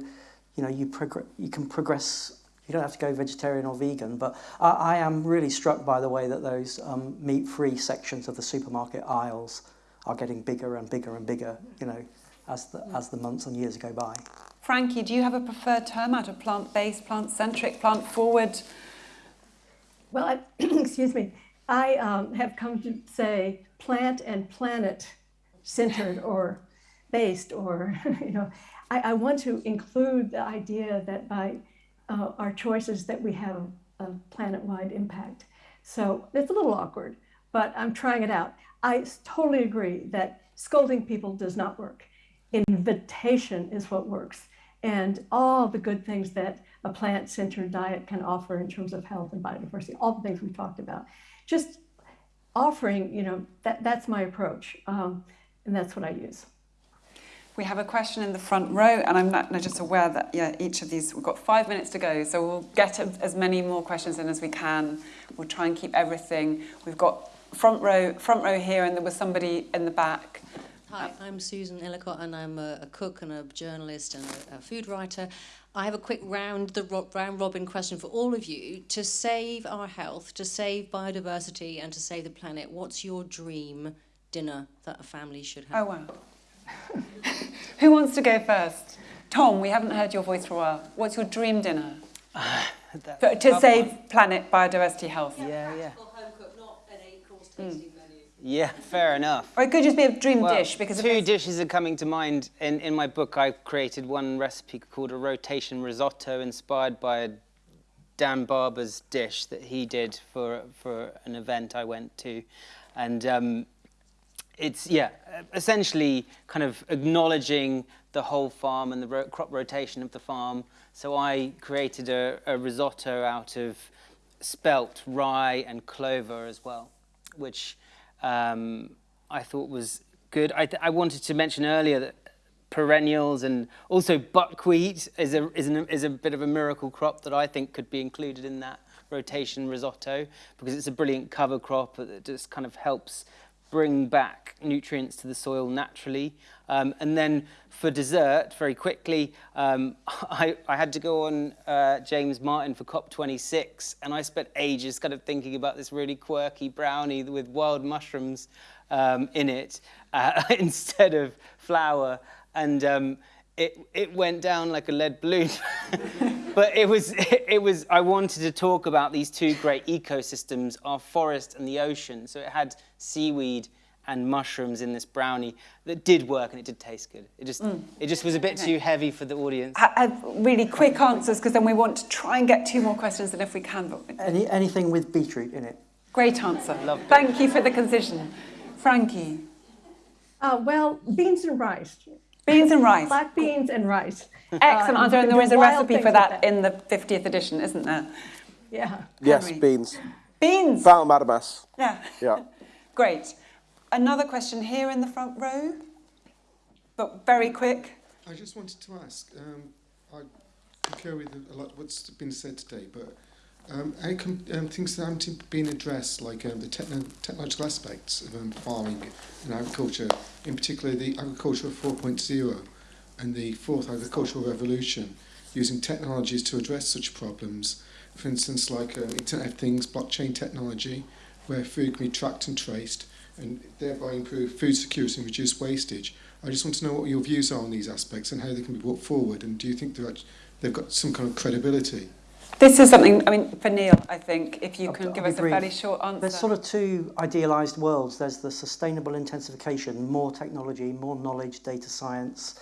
you know, you, you can progress, you don't have to go vegetarian or vegan, but I, I am really struck by the way that those um, meat-free sections of the supermarket aisles are getting bigger and bigger and bigger, you know, as the, as the months and years go by.
Frankie, do you have a preferred term out of plant-based, plant-centric, plant-forward?
Well, I, <clears throat> excuse me, I um, have come to say plant and planet centered or based or, <laughs> you know, I, I want to include the idea that by uh, our choices that we have a planet-wide impact. So it's a little awkward, but I'm trying it out. I totally agree that scolding people does not work. Invitation is what works. And all the good things that a plant-centered diet can offer in terms of health and biodiversity, all the things we talked about. Just offering, you know, that, that's my approach. Um, and that's what I use.
We have a question in the front row, and I'm not, just aware that yeah, each of these, we've got five minutes to go, so we'll get as many more questions in as we can. We'll try and keep everything. We've got front row, front row here, and there was somebody in the back.
Hi, I'm Susan Ellicott, and I'm a, a cook and a journalist and a, a food writer. I have a quick round the round robin question for all of you. To save our health, to save biodiversity, and to save the planet, what's your dream dinner that a family should have.
Oh, wow. <laughs> Who wants to go first? Tom, we haven't heard your voice for a while. What's your dream dinner? <laughs> Uh, to save one. planet, biodiversity, health.
Yeah, yeah.
Practical home cook, not an eight-course Mm.
Yeah, fair enough.
Or it could just be a dream well, dish because
two dishes are coming to mind. In in my book, I created one recipe called a rotation risotto, inspired by Dan Barber's dish that he did for for an event I went to, and um, it's, yeah, essentially kind of acknowledging the whole farm and the ro crop rotation of the farm. So I created a, a risotto out of spelt, rye and clover as well, which um, I thought was good. I, I wanted to mention earlier that perennials and also buckwheat is a, is, an, is a bit of a miracle crop that I think could be included in that rotation risotto because it's a brilliant cover crop that just kind of helps bring back nutrients to the soil naturally. Um, and then for dessert, very quickly, um, <laughs> I, I, had to go on uh, James Martin for COP26, and I spent ages kind of thinking about this really quirky brownie with wild mushrooms um, in it uh, <laughs> instead of flour. And um, it, it went down like a lead balloon. <laughs> but it was, it, it was, I wanted to talk about these two great ecosystems, our forest and the ocean. So it had seaweed and mushrooms in this brownie that did work and it did taste good. It just, mm. it just was a bit too heavy for the audience.
I have really quick answers because then we want to try and get two more questions and if we can. But...
Any, anything with beetroot in it?
Great answer. Love Thank you for the concision. Frankie.
Uh, well, beans and rice.
Beans and <laughs> rice.
Black beans and rice. <laughs>
Excellent answer, and there is a recipe for that, in the 50th edition, isn't there?
Yeah.
Yes, Henry. beans.
Beans.
ful medames.
Yeah.
Yeah. <laughs>
Great. Another question here in the front row, but very quick.
I just wanted to ask, um, I concur with a lot of what's been said today, but Um, how can um, things haven't been addressed, like um, the techno technological aspects of um, farming and agriculture, in particular the Agriculture 4.0 and the Fourth Agricultural Revolution, using technologies to address such problems, for instance, like um, Internet of Things, blockchain technology, where food can be tracked and traced, and thereby improve food security and reduce wastage. I just want to know what your views are on these aspects and how they can be brought forward, and do you think they've got some kind of credibility?
This is something, I mean, for Neil, I think, if you can I'll, give I'll us a fairly short answer.
There's sort of two idealised worlds. There's the sustainable intensification, more technology, more knowledge, data science,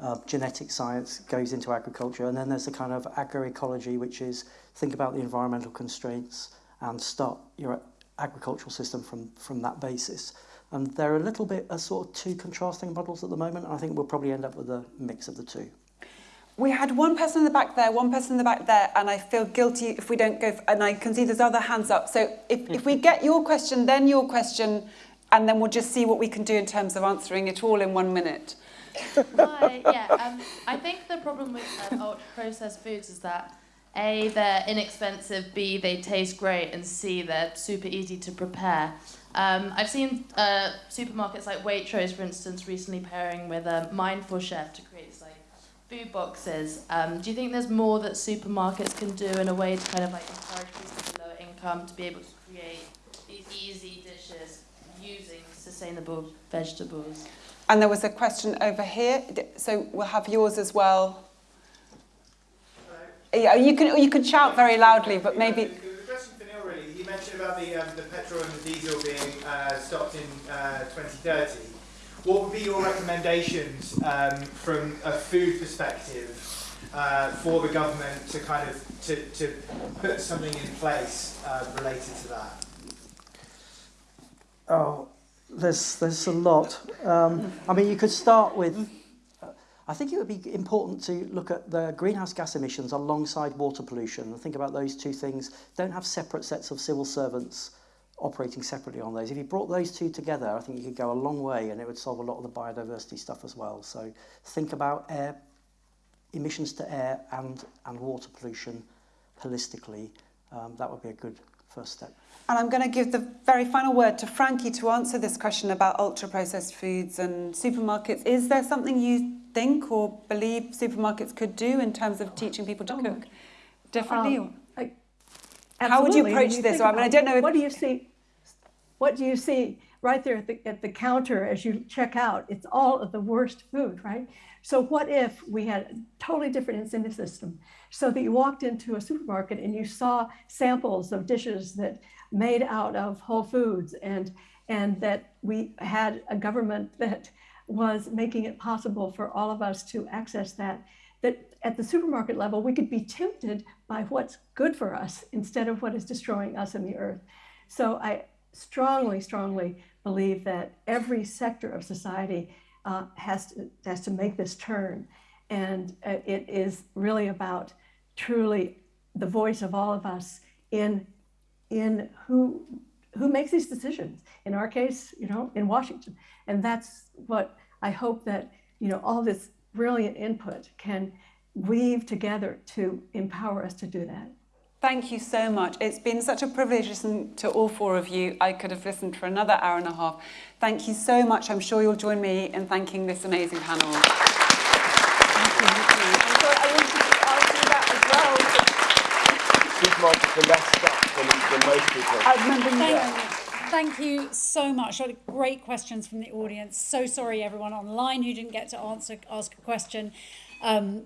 uh, genetic science goes into agriculture. And then there's the kind of agroecology, which is think about the environmental constraints and start your agricultural system from, from that basis. And they're a little bit a sort of two contrasting models at the moment. I think we'll probably end up with a mix of the two.
We had one person in the back there, one person in the back there, and I feel guilty if we don't go, and I can see there's other hands up. So if, if we get your question, then your question, and then we'll just see what we can do in terms of answering it all in one minute.
Hi, yeah, um, I think the problem with um, ultra-processed foods is that A, they're inexpensive, B, they taste great, and C, they're super easy to prepare. Um, I've seen uh, supermarkets like Waitrose, for instance, recently pairing with a Mindful Chef to create food boxes. Um, do you think there's more that supermarkets can do in a way to kind of like encourage people with lower income to be able to create these easy dishes using sustainable vegetables?
And there was a question over here, so we'll have yours as well. Yeah, you can you can shout very loudly, but maybe.
The question for Neil really. He mentioned about the um, the petrol and the diesel being uh, stopped in uh, 2030. What would be your recommendations um, from a food perspective uh, for the government to kind of to, to put something in place uh, related to that?
Oh, there's there's a lot. Um, I mean, you could start with. I think it would be important to look at the greenhouse gas emissions alongside water pollution and think about those two things. Don't have separate sets of civil servants operating separately on those. If you brought those two together, I think you could go a long way and it would solve a lot of the biodiversity stuff as well. So think about air emissions to air and, and water pollution holistically. Um, that would be a good first step.
And I'm going to give the very final word to Frankie to answer this question about ultra-processed foods and supermarkets. Is there something you think or believe supermarkets could do in terms of teaching people to oh. cook differently? Um, How would you approach you this? I mean, I don't know. If,
what do you see? What do you see right there at the, at the counter as you check out? It's all of the worst food, right? So what if we had a totally different incentive system so that you walked into a supermarket and you saw samples of dishes that made out of whole foods and and that we had a government that was making it possible for all of us to access that that at the supermarket level, we could be tempted by what's good for us instead of what is destroying us and the earth. So I strongly, strongly believe that every sector of society uh, has, to, has to make this turn. And uh, it is really about truly the voice of all of us in, in who, who makes these decisions. In our case, you know, in Washington. And that's what I hope that, you know, all this brilliant input can weave together to empower us to do that.
Thank you so much. It's been such a privilege listening to all four of you. I could have listened for another hour and a half. Thank you so much. I'm sure you'll join me in thanking this amazing panel. Thank you. I'm sorry, I wanted to ask you that as well.
Supermarkets are less stuff than, than most people.
I remember you
Thank, thank you so much. I had great questions from the audience. So sorry, everyone online who didn't get to answer ask a question. Um,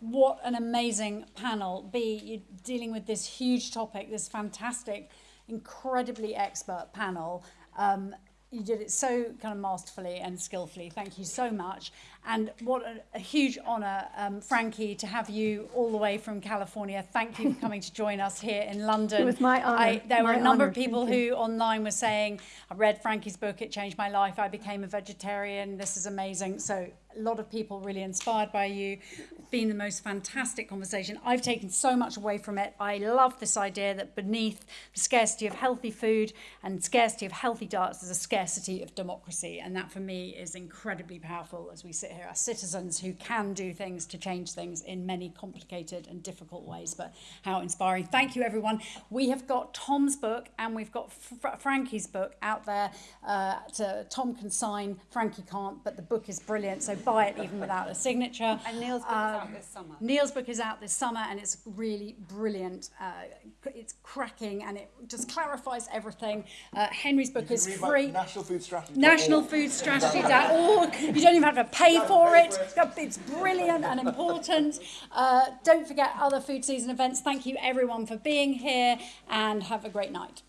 what an amazing panel. Bee, you're dealing with this huge topic, this fantastic, incredibly expert panel. Um, you did it so kind of masterfully and skillfully. Thank you so much. And what a, a huge honour, um, Frankie, to have you all the way from California. Thank you for coming to join us here in London.
It was my honour,
I, there were a number
honour.
of people
Thank
who online were saying, I read Frankie's book, it changed my life. I became a vegetarian. This is amazing. So a lot of people really inspired by you. It's been the most fantastic conversation. I've taken so much away from it. I love this idea that beneath the scarcity of healthy food and scarcity of healthy diets, there's a scarcity of democracy. And that for me is incredibly powerful as we sit here as citizens who can do things to change things in many complicated and difficult ways. But how inspiring. Thank you, everyone. We have got Tom's book and we've got Fr- Frankie's book out there. Uh, to, Tom can sign, Frankie can't, but the book is brilliant. So buy it even without a signature.
And Neil's book is out this summer.
Neil's book is out this summer and it's really brilliant. Uh, it's cracking and it just clarifies everything. Uh, Henry's book is free.
National Food Strategy.
nationalfoodstrategy.org. You don't even have to pay for it. It's brilliant and important. Uh, don't forget other food season events. Thank you everyone for being here and have a great night.